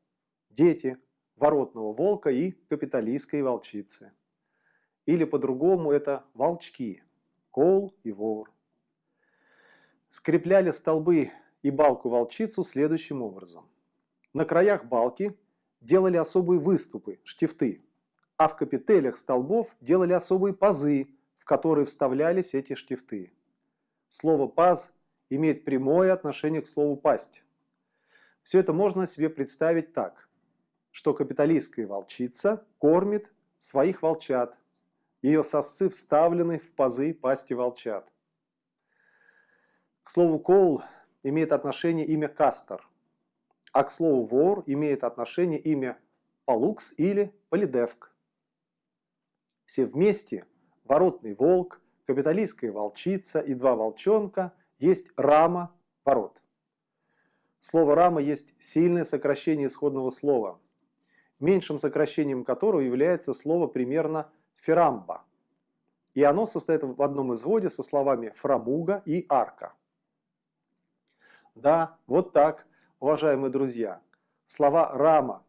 S1: дети воротного волка и капиталистской волчицы. Или по-другому это волчки, Коул и Вор. Скрепляли столбы и балку-волчицу следующим образом. На краях балки делали особые выступы, штифты, а в капителях столбов делали особые пазы, в которые вставлялись эти штифты. Слово «паз» имеет прямое отношение к слову «пасть». Все это можно себе представить так, что капиталистская волчица кормит своих волчат. Ее сосцы вставлены в пазы пасти волчат. К слову «коул» имеет отношение имя «кастер», а к слову «вор» имеет отношение имя «полукс» или «полидевк». Все вместе – воротный волк, капиталистская волчица и два волчонка есть рама ворот. Слово рама есть сильное сокращение исходного слова, меньшим сокращением которого является слово примерно ферамба. И оно состоит в одном изводе со словами фрамуга и арка. Да, вот так, уважаемые друзья, слова рама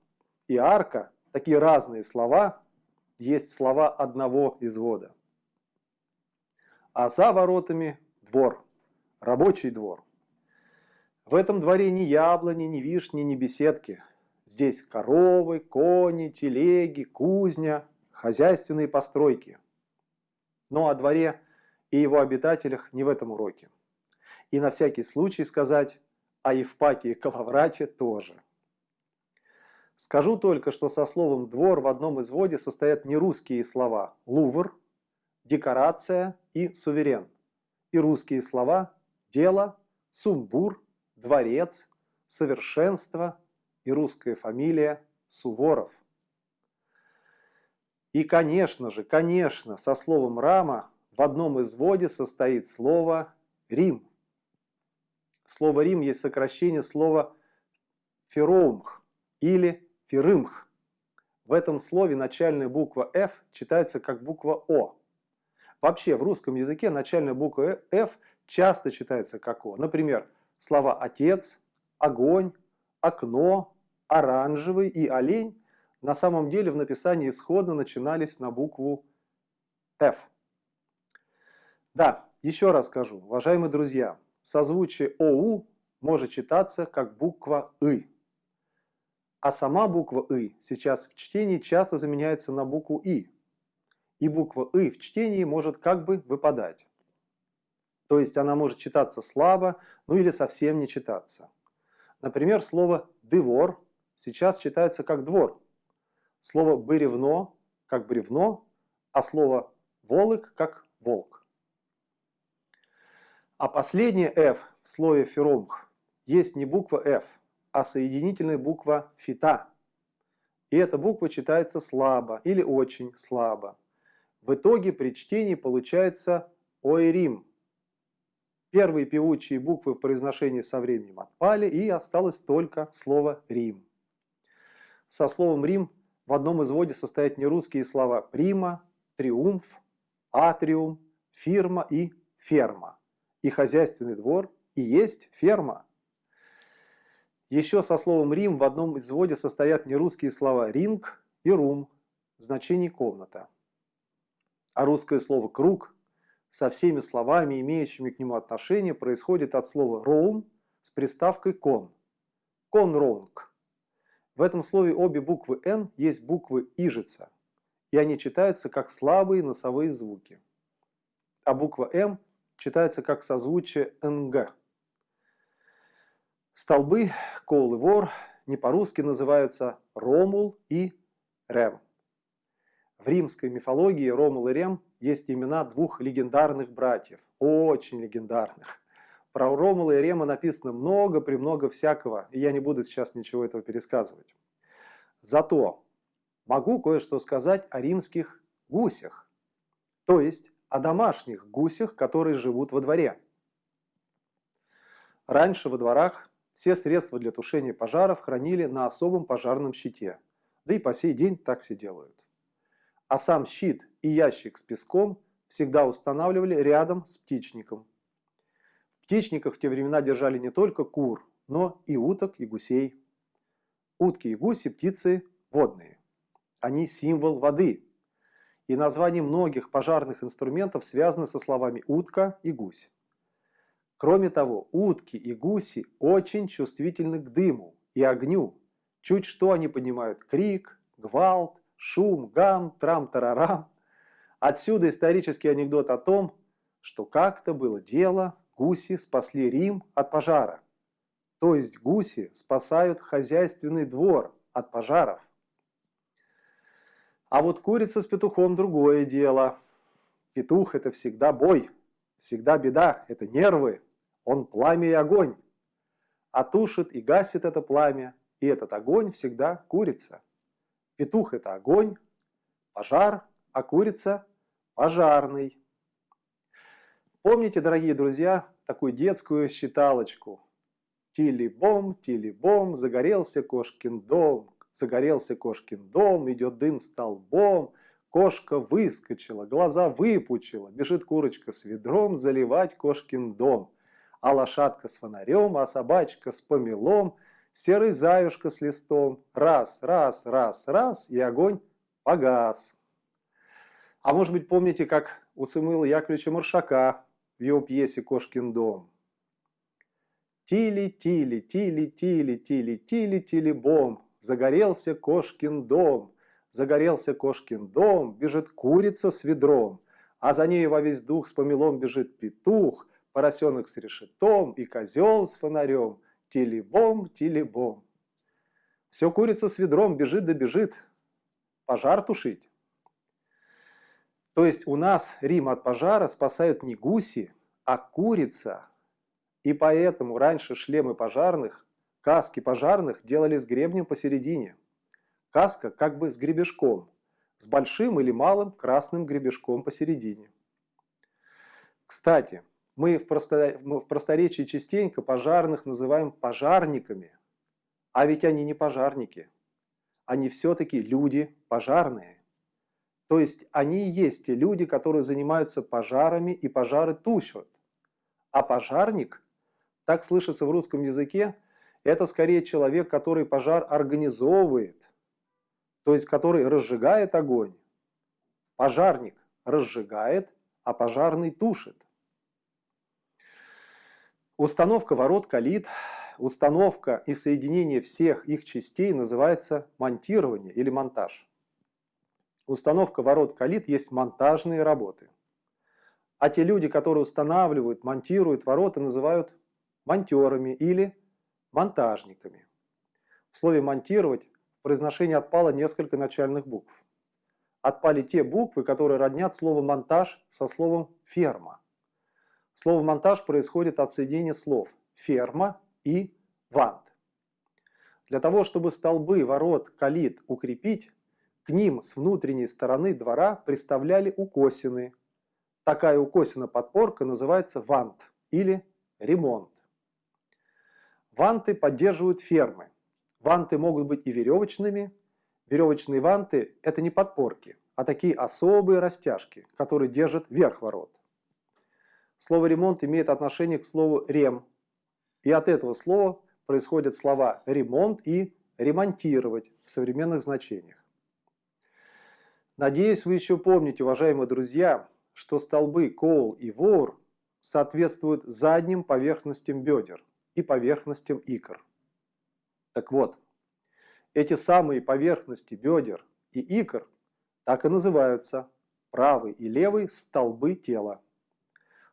S1: и арка, такие разные слова, есть слова одного извода. А за воротами двор рабочий двор. В этом дворе ни яблони, ни вишни, ни беседки. Здесь коровы, кони, телеги, кузня, хозяйственные постройки. Но о дворе и его обитателях не в этом уроке. И на всякий случай сказать о Евпатии Калаврате тоже. Скажу только, что со словом «двор» в одном изводе состоят не русские слова «лувр», «декорация» и «суверен», и русские слова дело, сумбур, дворец, совершенство и русская фамилия Суворов. И, конечно же, конечно, со словом «рама» в одном изводе состоит слово «рим». Слово «рим» есть сокращение слова «фероумх» или «ферымх». В этом слове начальная буква «ф» читается как буква «о». Вообще в русском языке начальная буква «ф» часто читается как «о». Например, слова «отец», «огонь», «окно», «оранжевый» и «олень» на самом деле в написании исходно начинались на букву «F». Да, еще раз скажу, уважаемые друзья, созвучие «ОУ» может читаться как буква «ы». А сама буква «ы» сейчас в чтении часто заменяется на букву «и». И буква «ы» в чтении может как бы выпадать. То есть она может читаться слабо, ну или совсем не читаться. Например, слово «дывор» сейчас читается как «двор». Слово «бревно» как «бревно», а слово «волок» как «волк». А последнее «ф» в слове «феромх» есть не буква «ф», а соединительная буква «фита». И эта буква читается слабо или очень слабо. В итоге при чтении получается «ойрим», Первые певучие буквы в произношении со временем отпали, и осталось только слово «Рим». Со словом «Рим» в одном изводе состоят нерусские слова «прима», «триумф», «атриум», «фирма» и «ферма». И хозяйственный двор и есть ферма. Еще со словом «Рим» в одном изводе состоят нерусские слова «ринг» и «рум» в значении «комната». А русское слово «круг» со всеми словами, имеющими к нему отношение, происходит от слова «роум» с приставкой «кон». «Конронг». В этом слове обе буквы «н» есть буквы «ижица», и они читаются как слабые носовые звуки. А буква «м» читается как созвучие «нг». Столбы, кол и вор не по-русски называются Ромул и Рем. В римской мифологии Ромул и Рем есть имена двух легендарных братьев, очень легендарных. Про Ромула и Рема написано много-премного всякого, и я не буду сейчас ничего этого пересказывать. Зато могу кое-что сказать о римских гусях, то есть о домашних гусях, которые живут во дворе. Раньше во дворах все средства для тушения пожаров хранили на особом пожарном щите. Да и по сей день так все делают. А сам щит и ящик с песком всегда устанавливали рядом с птичником. Птичниках в те времена держали не только кур, но и уток и гусей. Утки и гуси – птицы водные. Они символ воды. И название многих пожарных инструментов связано со словами «утка» и «гусь». Кроме того, утки и гуси очень чувствительны к дыму и огню. Чуть что они понимают крик, гвалт, шум, гам, трам-тарарам. Отсюда исторический анекдот о том, что как-то было дело, гуси спасли Рим от пожара. То есть гуси спасают хозяйственный двор от пожаров. А вот курица с петухом другое дело. Петух – это всегда бой, всегда беда, это нервы, он пламя и огонь. А тушит и гасит это пламя, и этот огонь всегда курица. Петух – это огонь, пожар, а курица – пожарный. Помните, дорогие друзья, такую детскую считалочку? Тили-бом, тили-бом, загорелся кошкин дом, загорелся кошкин дом, идет дым столбом, кошка выскочила, глаза выпучила, бежит курочка с ведром заливать кошкин дом а лошадка с фонарем, а собачка с помелом, серый заюшка с листом. Раз, раз, раз, раз, и огонь погас. А может быть, помните, как у Цимыла Яковлевича Маршака в его пьесе «Кошкин дом»? Тили, тили, тили, тили, тили, тили, тили, бом. Загорелся кошкин дом. Загорелся кошкин дом, бежит курица с ведром, а за ней во весь дух с помелом бежит петух, поросенок с решетом и козел с фонарем. Тилибом, тилибом. Все курица с ведром бежит да бежит. Пожар тушить. То есть у нас Рим от пожара спасают не гуси, а курица. И поэтому раньше шлемы пожарных, каски пожарных делали с гребнем посередине. Каска как бы с гребешком, с большим или малым красным гребешком посередине. Кстати, мы в, просто, в просторечии частенько пожарных называем пожарниками, а ведь они не пожарники. Они все-таки люди пожарные. То есть они и есть те люди, которые занимаются пожарами и пожары тушат. А пожарник, так слышится в русском языке, это скорее человек, который пожар организовывает, то есть который разжигает огонь. Пожарник разжигает, а пожарный тушит. Установка ворот калит, установка и соединение всех их частей называется монтирование или монтаж. Установка ворот калит есть монтажные работы. А те люди, которые устанавливают, монтируют ворота, называют монтерами или монтажниками. В слове «монтировать» в произношении отпало несколько начальных букв. Отпали те буквы, которые роднят слово «монтаж» со словом «ферма». Слово «монтаж» происходит от соединения слов «ферма» и «вант». Для того, чтобы столбы, ворот, калит укрепить, к ним с внутренней стороны двора приставляли укосины. Такая укосина-подпорка называется вант или ремонт. Ванты поддерживают фермы. Ванты могут быть и веревочными. Веревочные ванты – это не подпорки, а такие особые растяжки, которые держат верх ворот. Слово «ремонт» имеет отношение к слову «рем», и от этого слова происходят слова «ремонт» и «ремонтировать» в современных значениях. Надеюсь, вы еще помните, уважаемые друзья, что столбы Коул и Воур соответствуют задним поверхностям бедер и поверхностям икр. Так вот, эти самые поверхности бедер и икр так и называются правый и левый столбы тела.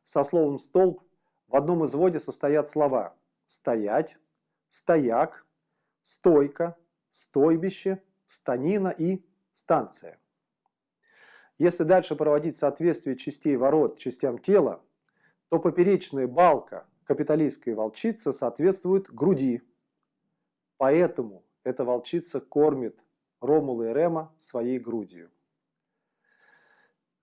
S1: Со словом «столб» в одном изводе состоят слова «стоять», «стояк», «стойка», «стойбище», «станина» и «станция». Если дальше проводить соответствие частей ворот частям тела, то поперечная балка капиталистской волчицы соответствует груди. Поэтому эта волчица кормит Ромула и Рема своей грудью.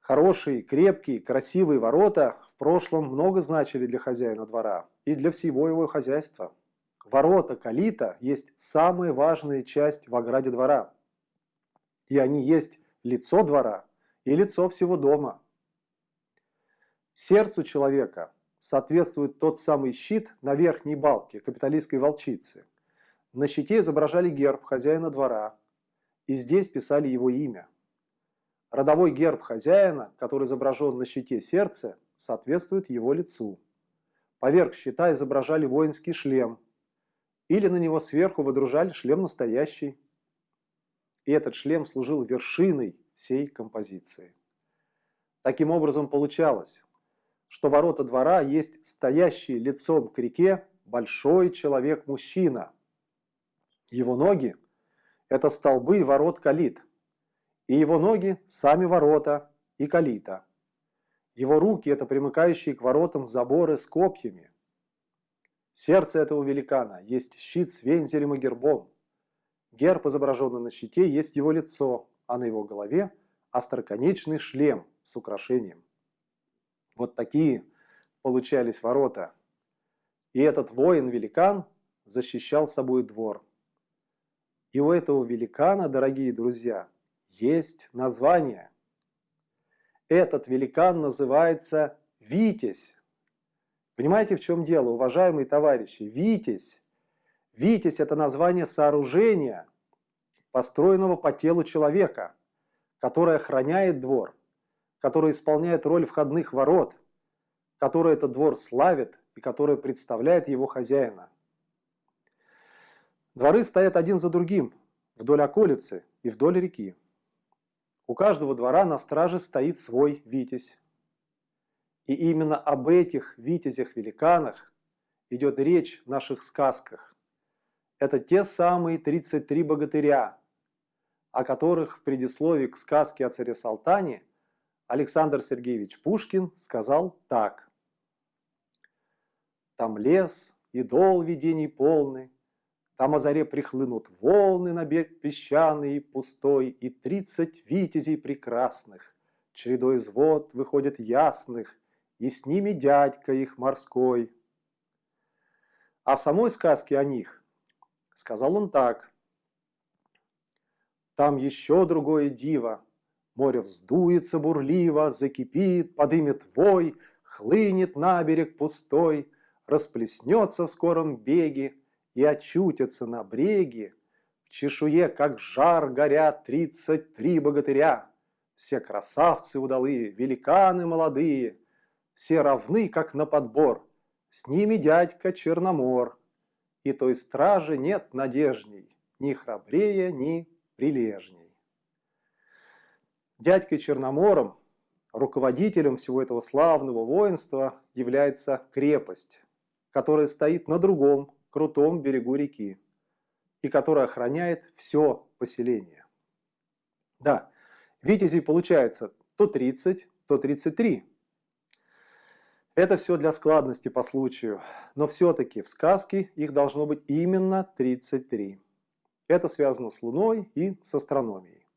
S1: Хорошие, крепкие, красивые ворота в прошлом много значили для хозяина двора и для всего его хозяйства. Ворота калита есть самая важная часть в ограде двора. И они есть лицо двора и лицо всего дома. Сердцу человека соответствует тот самый щит на верхней балке капиталистской волчицы. На щите изображали герб хозяина двора, и здесь писали его имя. Родовой герб хозяина, который изображен на щите сердца, соответствует его лицу. Поверх щита изображали воинский шлем, или на него сверху выдружали шлем настоящий. И этот шлем служил вершиной всей композиции. Таким образом получалось, что ворота двора есть стоящий лицом к реке большой человек-мужчина. Его ноги – это столбы ворот калит, и его ноги – сами ворота и калита. Его руки – это примыкающие к воротам заборы с копьями. Сердце этого великана есть щит с вензелем и гербом. Герб, изображенный на щите, есть его лицо, а на его голове – остроконечный шлем с украшением. Вот такие получались ворота. И этот воин-великан защищал собой двор. И у этого великана, дорогие друзья, есть название. Этот великан называется Витязь. Понимаете, в чем дело, уважаемые товарищи? Витязь. Витязь – это название сооружения, построенного по телу человека, которое охраняет двор, которое исполняет роль входных ворот, которое этот двор славит и которое представляет его хозяина. Дворы стоят один за другим, вдоль околицы и вдоль реки. У каждого двора на страже стоит свой витязь. И именно об этих витязях-великанах идет речь в наших сказках. Это те самые 33 богатыря, о которых в предисловии к сказке о царе Салтане Александр Сергеевич Пушкин сказал так. «Там лес и дол видений полный, там о заре прихлынут волны на берег песчаный и пустой, И тридцать витязей прекрасных, чередой звод выходят ясных, И с ними дядька их морской. А в самой сказке о них сказал он так. Там еще другое диво, Море вздуется бурливо, закипит, подымет вой, Хлынет на берег пустой, расплеснется в скором беге, и очутятся на бреге, в чешуе, как жар, горят тридцать три богатыря. Все красавцы удалые, великаны молодые, все равны, как на подбор, с ними дядька Черномор. И той стражи нет надежней, ни храбрее, ни прилежней. Дядькой Черномором, руководителем всего этого славного воинства, является крепость, которая стоит на другом крутом берегу реки и которая охраняет все поселение. Да, витязей получается то 30, то 33. Это все для складности по случаю, но все-таки в сказке их должно быть именно 33. Это связано с Луной и с астрономией.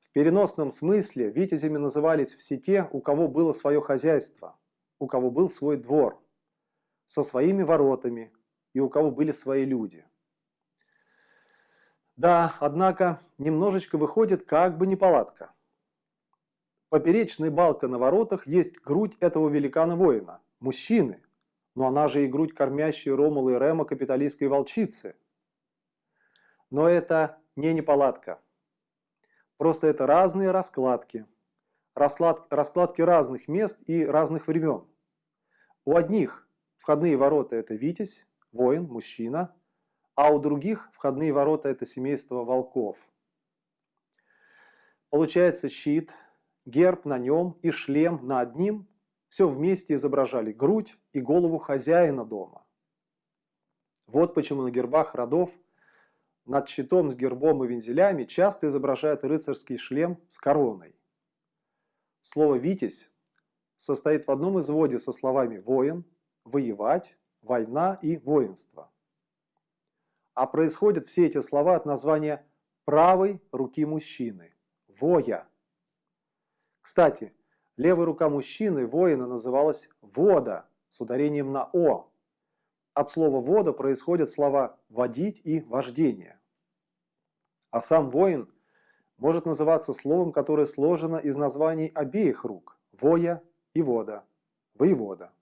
S1: В переносном смысле витязями назывались все те, у кого было свое хозяйство, у кого был свой двор – со своими воротами и у кого были свои люди. Да, однако немножечко выходит как бы неполадка. Поперечная балка на воротах есть грудь этого великана-воина, мужчины, но она же и грудь кормящей Ромула и Рема капиталистской волчицы. Но это не неполадка. Просто это разные раскладки. Расклад, раскладки разных мест и разных времен. У одних входные ворота – это Витязь, воин, мужчина, а у других входные ворота – это семейство волков. Получается щит, герб на нем и шлем на одним – все вместе изображали грудь и голову хозяина дома. Вот почему на гербах родов над щитом с гербом и вензелями часто изображают рыцарский шлем с короной. Слово «витязь» состоит в одном изводе со словами «воин», «воевать», «война» и «воинство». А происходят все эти слова от названия правой руки мужчины – «воя». Кстати, левая рука мужчины, воина, называлась «вода» с ударением на «о». От слова «вода» происходят слова «водить» и «вождение». А сам воин может называться словом, которое сложено из названий обеих рук – «воя» и «вода», «воевода».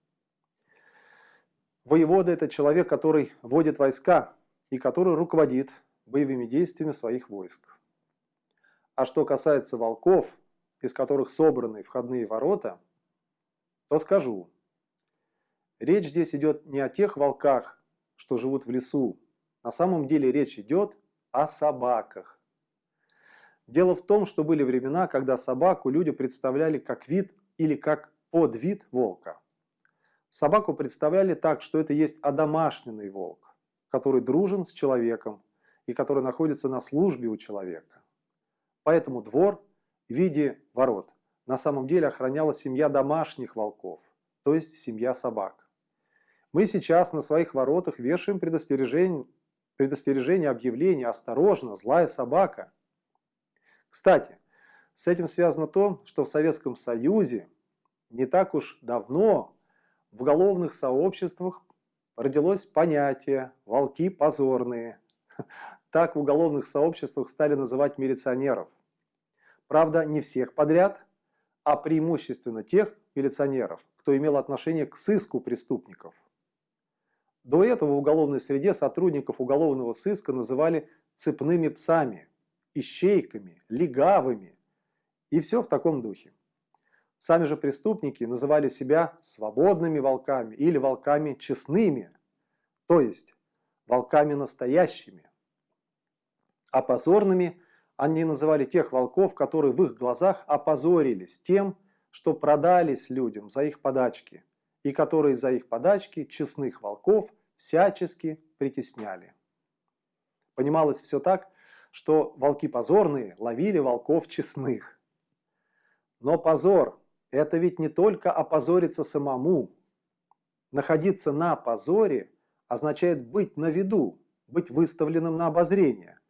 S1: Воевода – это человек, который водит войска и который руководит боевыми действиями своих войск. А что касается волков, из которых собраны входные ворота, то скажу. Речь здесь идет не о тех волках, что живут в лесу. На самом деле речь идет о собаках. Дело в том, что были времена, когда собаку люди представляли как вид или как подвид волка. Собаку представляли так, что это есть одомашненный волк, который дружен с человеком и который находится на службе у человека. Поэтому двор в виде ворот на самом деле охраняла семья домашних волков, то есть семья собак. Мы сейчас на своих воротах вешаем предостережение, предостережение объявление «Осторожно, злая собака». Кстати, с этим связано то, что в Советском Союзе не так уж давно в уголовных сообществах родилось понятие «волки позорные». Так в уголовных сообществах стали называть милиционеров. Правда, не всех подряд, а преимущественно тех милиционеров, кто имел отношение к сыску преступников. До этого в уголовной среде сотрудников уголовного сыска называли цепными псами, ищейками, легавыми и все в таком духе. Сами же преступники называли себя свободными волками или волками честными, то есть волками настоящими. А позорными они называли тех волков, которые в их глазах опозорились тем, что продались людям за их подачки, и которые за их подачки честных волков всячески притесняли. Понималось все так, что волки позорные ловили волков честных. Но позор это ведь не только опозориться самому. Находиться на позоре означает быть на виду, быть выставленным на обозрение.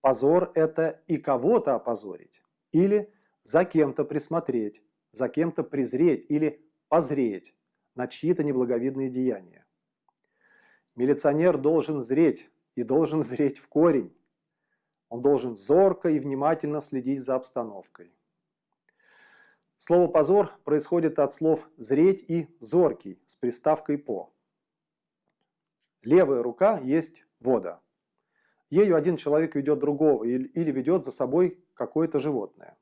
S1: Позор – это и кого-то опозорить, или за кем-то присмотреть, за кем-то презреть или позреть на чьи-то неблаговидные деяния. Милиционер должен зреть, и должен зреть в корень. Он должен зорко и внимательно следить за обстановкой. Слово «позор» происходит от слов «зреть» и «зоркий» с приставкой «по». Левая рука есть вода. Ею один человек ведет другого или ведет за собой какое-то животное.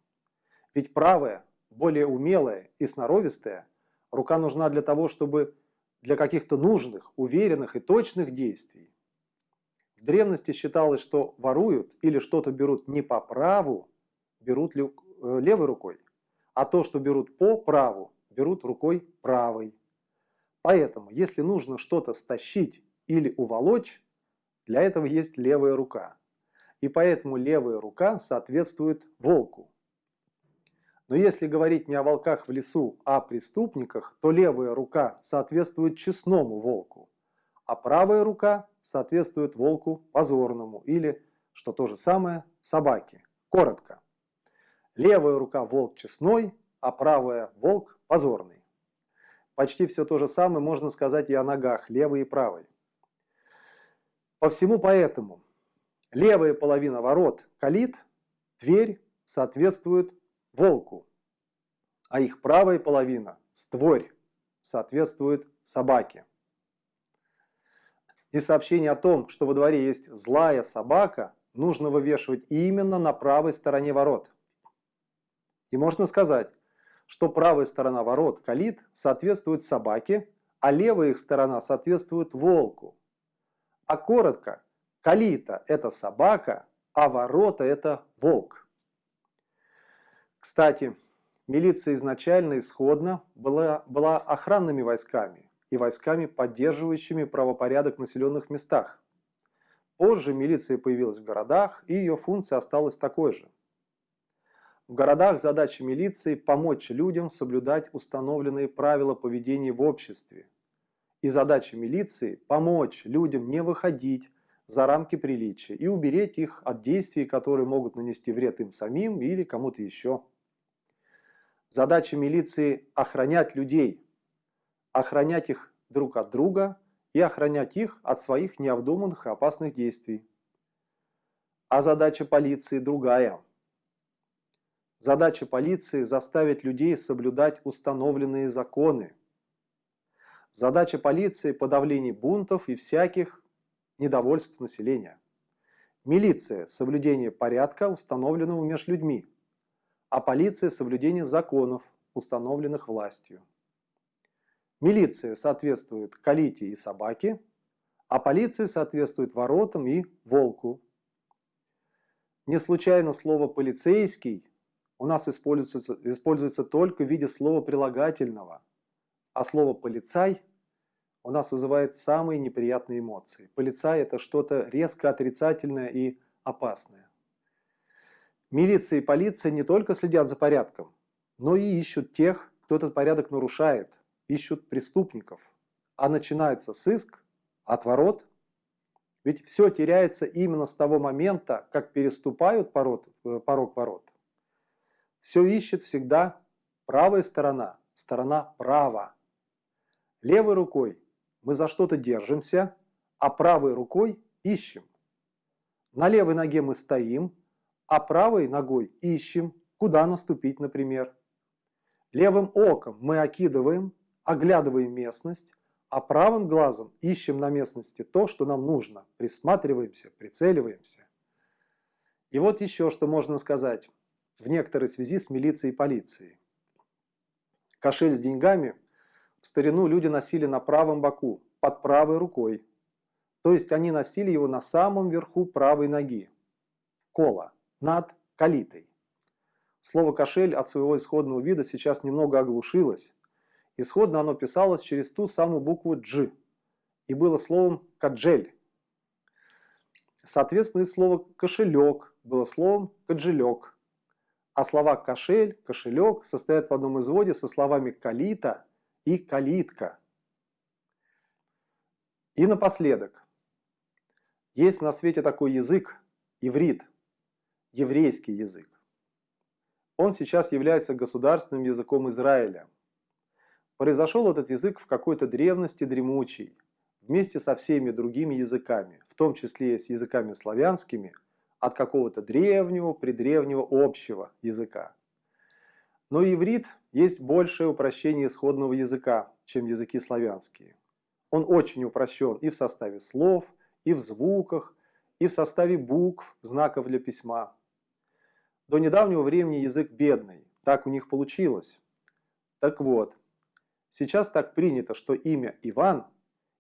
S1: Ведь правая, более умелая и сноровистая, рука нужна для того, чтобы для каких-то нужных, уверенных и точных действий. В древности считалось, что воруют или что-то берут не по праву, берут э, левой рукой а то, что берут по праву, берут рукой правой. Поэтому, если нужно что-то стащить или уволочь, для этого есть левая рука. И поэтому левая рука соответствует волку. Но если говорить не о волках в лесу, а о преступниках, то левая рука соответствует честному волку, а правая рука соответствует волку позорному или, что то же самое, собаке. Коротко. Левая рука волк честной, а правая волк позорный. Почти все то же самое можно сказать и о ногах, левой и правой. По всему поэтому левая половина ворот калит, дверь соответствует волку, а их правая половина, створь, соответствует собаке. И сообщение о том, что во дворе есть злая собака, нужно вывешивать именно на правой стороне ворот. И можно сказать, что правая сторона ворот, калит, соответствует собаке, а левая их сторона соответствует волку. А коротко, калита – это собака, а ворота – это волк. Кстати, милиция изначально исходно была, была охранными войсками и войсками, поддерживающими правопорядок в населенных местах. Позже милиция появилась в городах, и ее функция осталась такой же. В городах задача милиции – помочь людям соблюдать установленные правила поведения в обществе. И задача милиции – помочь людям не выходить за рамки приличия и уберечь их от действий, которые могут нанести вред им самим или кому-то еще. Задача милиции – охранять людей, охранять их друг от друга и охранять их от своих необдуманных и опасных действий. А задача полиции другая – Задача полиции – заставить людей соблюдать установленные законы. Задача полиции – подавление бунтов и всяких недовольств населения. Милиция – соблюдение порядка, установленного между людьми. А полиция – соблюдение законов, установленных властью. Милиция соответствует калите и собаке, а полиция соответствует воротам и волку. Не случайно слово «полицейский» у нас используется, используется только в виде слова прилагательного, а слово «полицай» у нас вызывает самые неприятные эмоции. Полицай – это что-то резко отрицательное и опасное. Милиция и полиция не только следят за порядком, но и ищут тех, кто этот порядок нарушает, ищут преступников. А начинается сыск, отворот. Ведь все теряется именно с того момента, как переступают порог, э, порог ворот. Все ищет всегда правая сторона, сторона права. Левой рукой мы за что-то держимся, а правой рукой ищем. На левой ноге мы стоим, а правой ногой ищем, куда наступить, например. Левым оком мы окидываем, оглядываем местность, а правым глазом ищем на местности то, что нам нужно, присматриваемся, прицеливаемся. И вот еще что можно сказать в некоторой связи с милицией и полицией. Кошель с деньгами в старину люди носили на правом боку, под правой рукой. То есть они носили его на самом верху правой ноги. Кола, над калитой. Слово «кошель» от своего исходного вида сейчас немного оглушилось. Исходно оно писалось через ту самую букву «дж» и было словом «каджель». Соответственно, и слово «кошелек» было словом «каджелек». А слова «кошель», «кошелек» состоят в одном изводе со словами «калита» и «калитка». И напоследок. Есть на свете такой язык, иврит, еврейский язык. Он сейчас является государственным языком Израиля. Произошел этот язык в какой-то древности дремучий, вместе со всеми другими языками, в том числе и с языками славянскими – от какого-то древнего, предревнего общего языка. Но иврит есть большее упрощение исходного языка, чем языки славянские. Он очень упрощен и в составе слов, и в звуках, и в составе букв, знаков для письма. До недавнего времени язык бедный, так у них получилось. Так вот, сейчас так принято, что имя Иван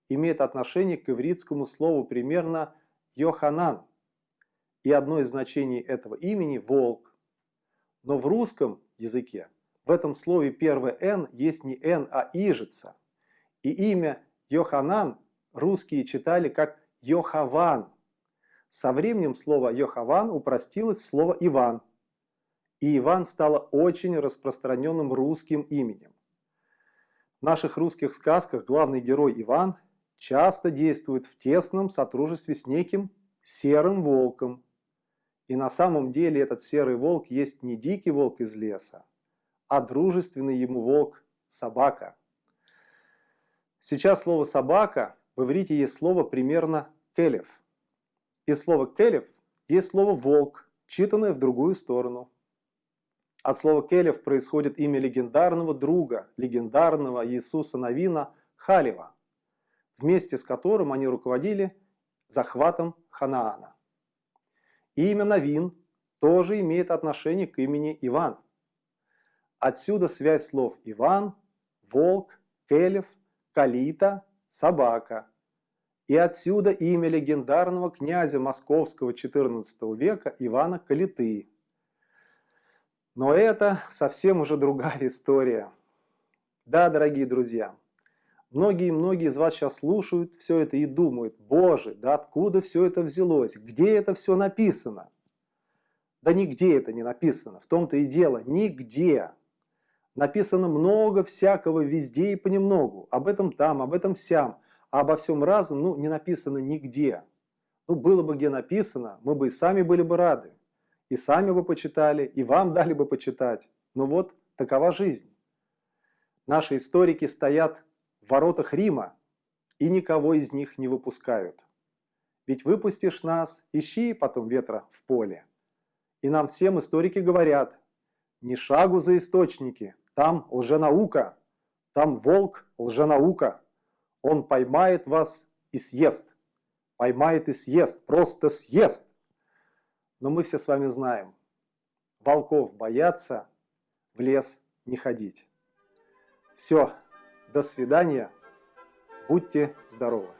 S1: имеет отношение к ивритскому слову примерно Йоханан, и одно из значений этого имени – волк. Но в русском языке в этом слове первое «н» есть не «н», а «ижица». И имя Йоханан русские читали как Йохаван. Со временем слово Йохаван упростилось в слово Иван. И Иван стало очень распространенным русским именем. В наших русских сказках главный герой Иван часто действует в тесном сотрудничестве с неким серым волком, и на самом деле этот серый волк есть не дикий волк из леса, а дружественный ему волк – собака. Сейчас слово «собака» в иврите есть слово примерно «келев». И слово «келев» есть слово «волк», читанное в другую сторону. От слова «келев» происходит имя легендарного друга, легендарного Иисуса Навина Халева. вместе с которым они руководили захватом Ханаана. И имя Навин тоже имеет отношение к имени Иван. Отсюда связь слов Иван, волк, келев, калита, собака. И отсюда имя легендарного князя московского XIV века Ивана Калиты. Но это совсем уже другая история. Да, дорогие друзья, многие-многие из вас сейчас слушают все это и думают, боже, да откуда все это взялось, где это все написано? Да нигде это не написано, в том-то и дело, нигде. Написано много всякого везде и понемногу, об этом там, об этом сям, а обо всем разом ну, не написано нигде. Ну, было бы где написано, мы бы и сами были бы рады и сами бы почитали, и вам дали бы почитать. Но вот такова жизнь. Наши историки стоят в воротах Рима и никого из них не выпускают. Ведь выпустишь нас, ищи потом ветра в поле. И нам всем историки говорят, ни шагу за источники, там лженаука, там волк лженаука. Он поймает вас и съест. Поймает и съест, просто съест. Но мы все с вами знаем, волков бояться, в лес не ходить. Все, до свидания, будьте здоровы.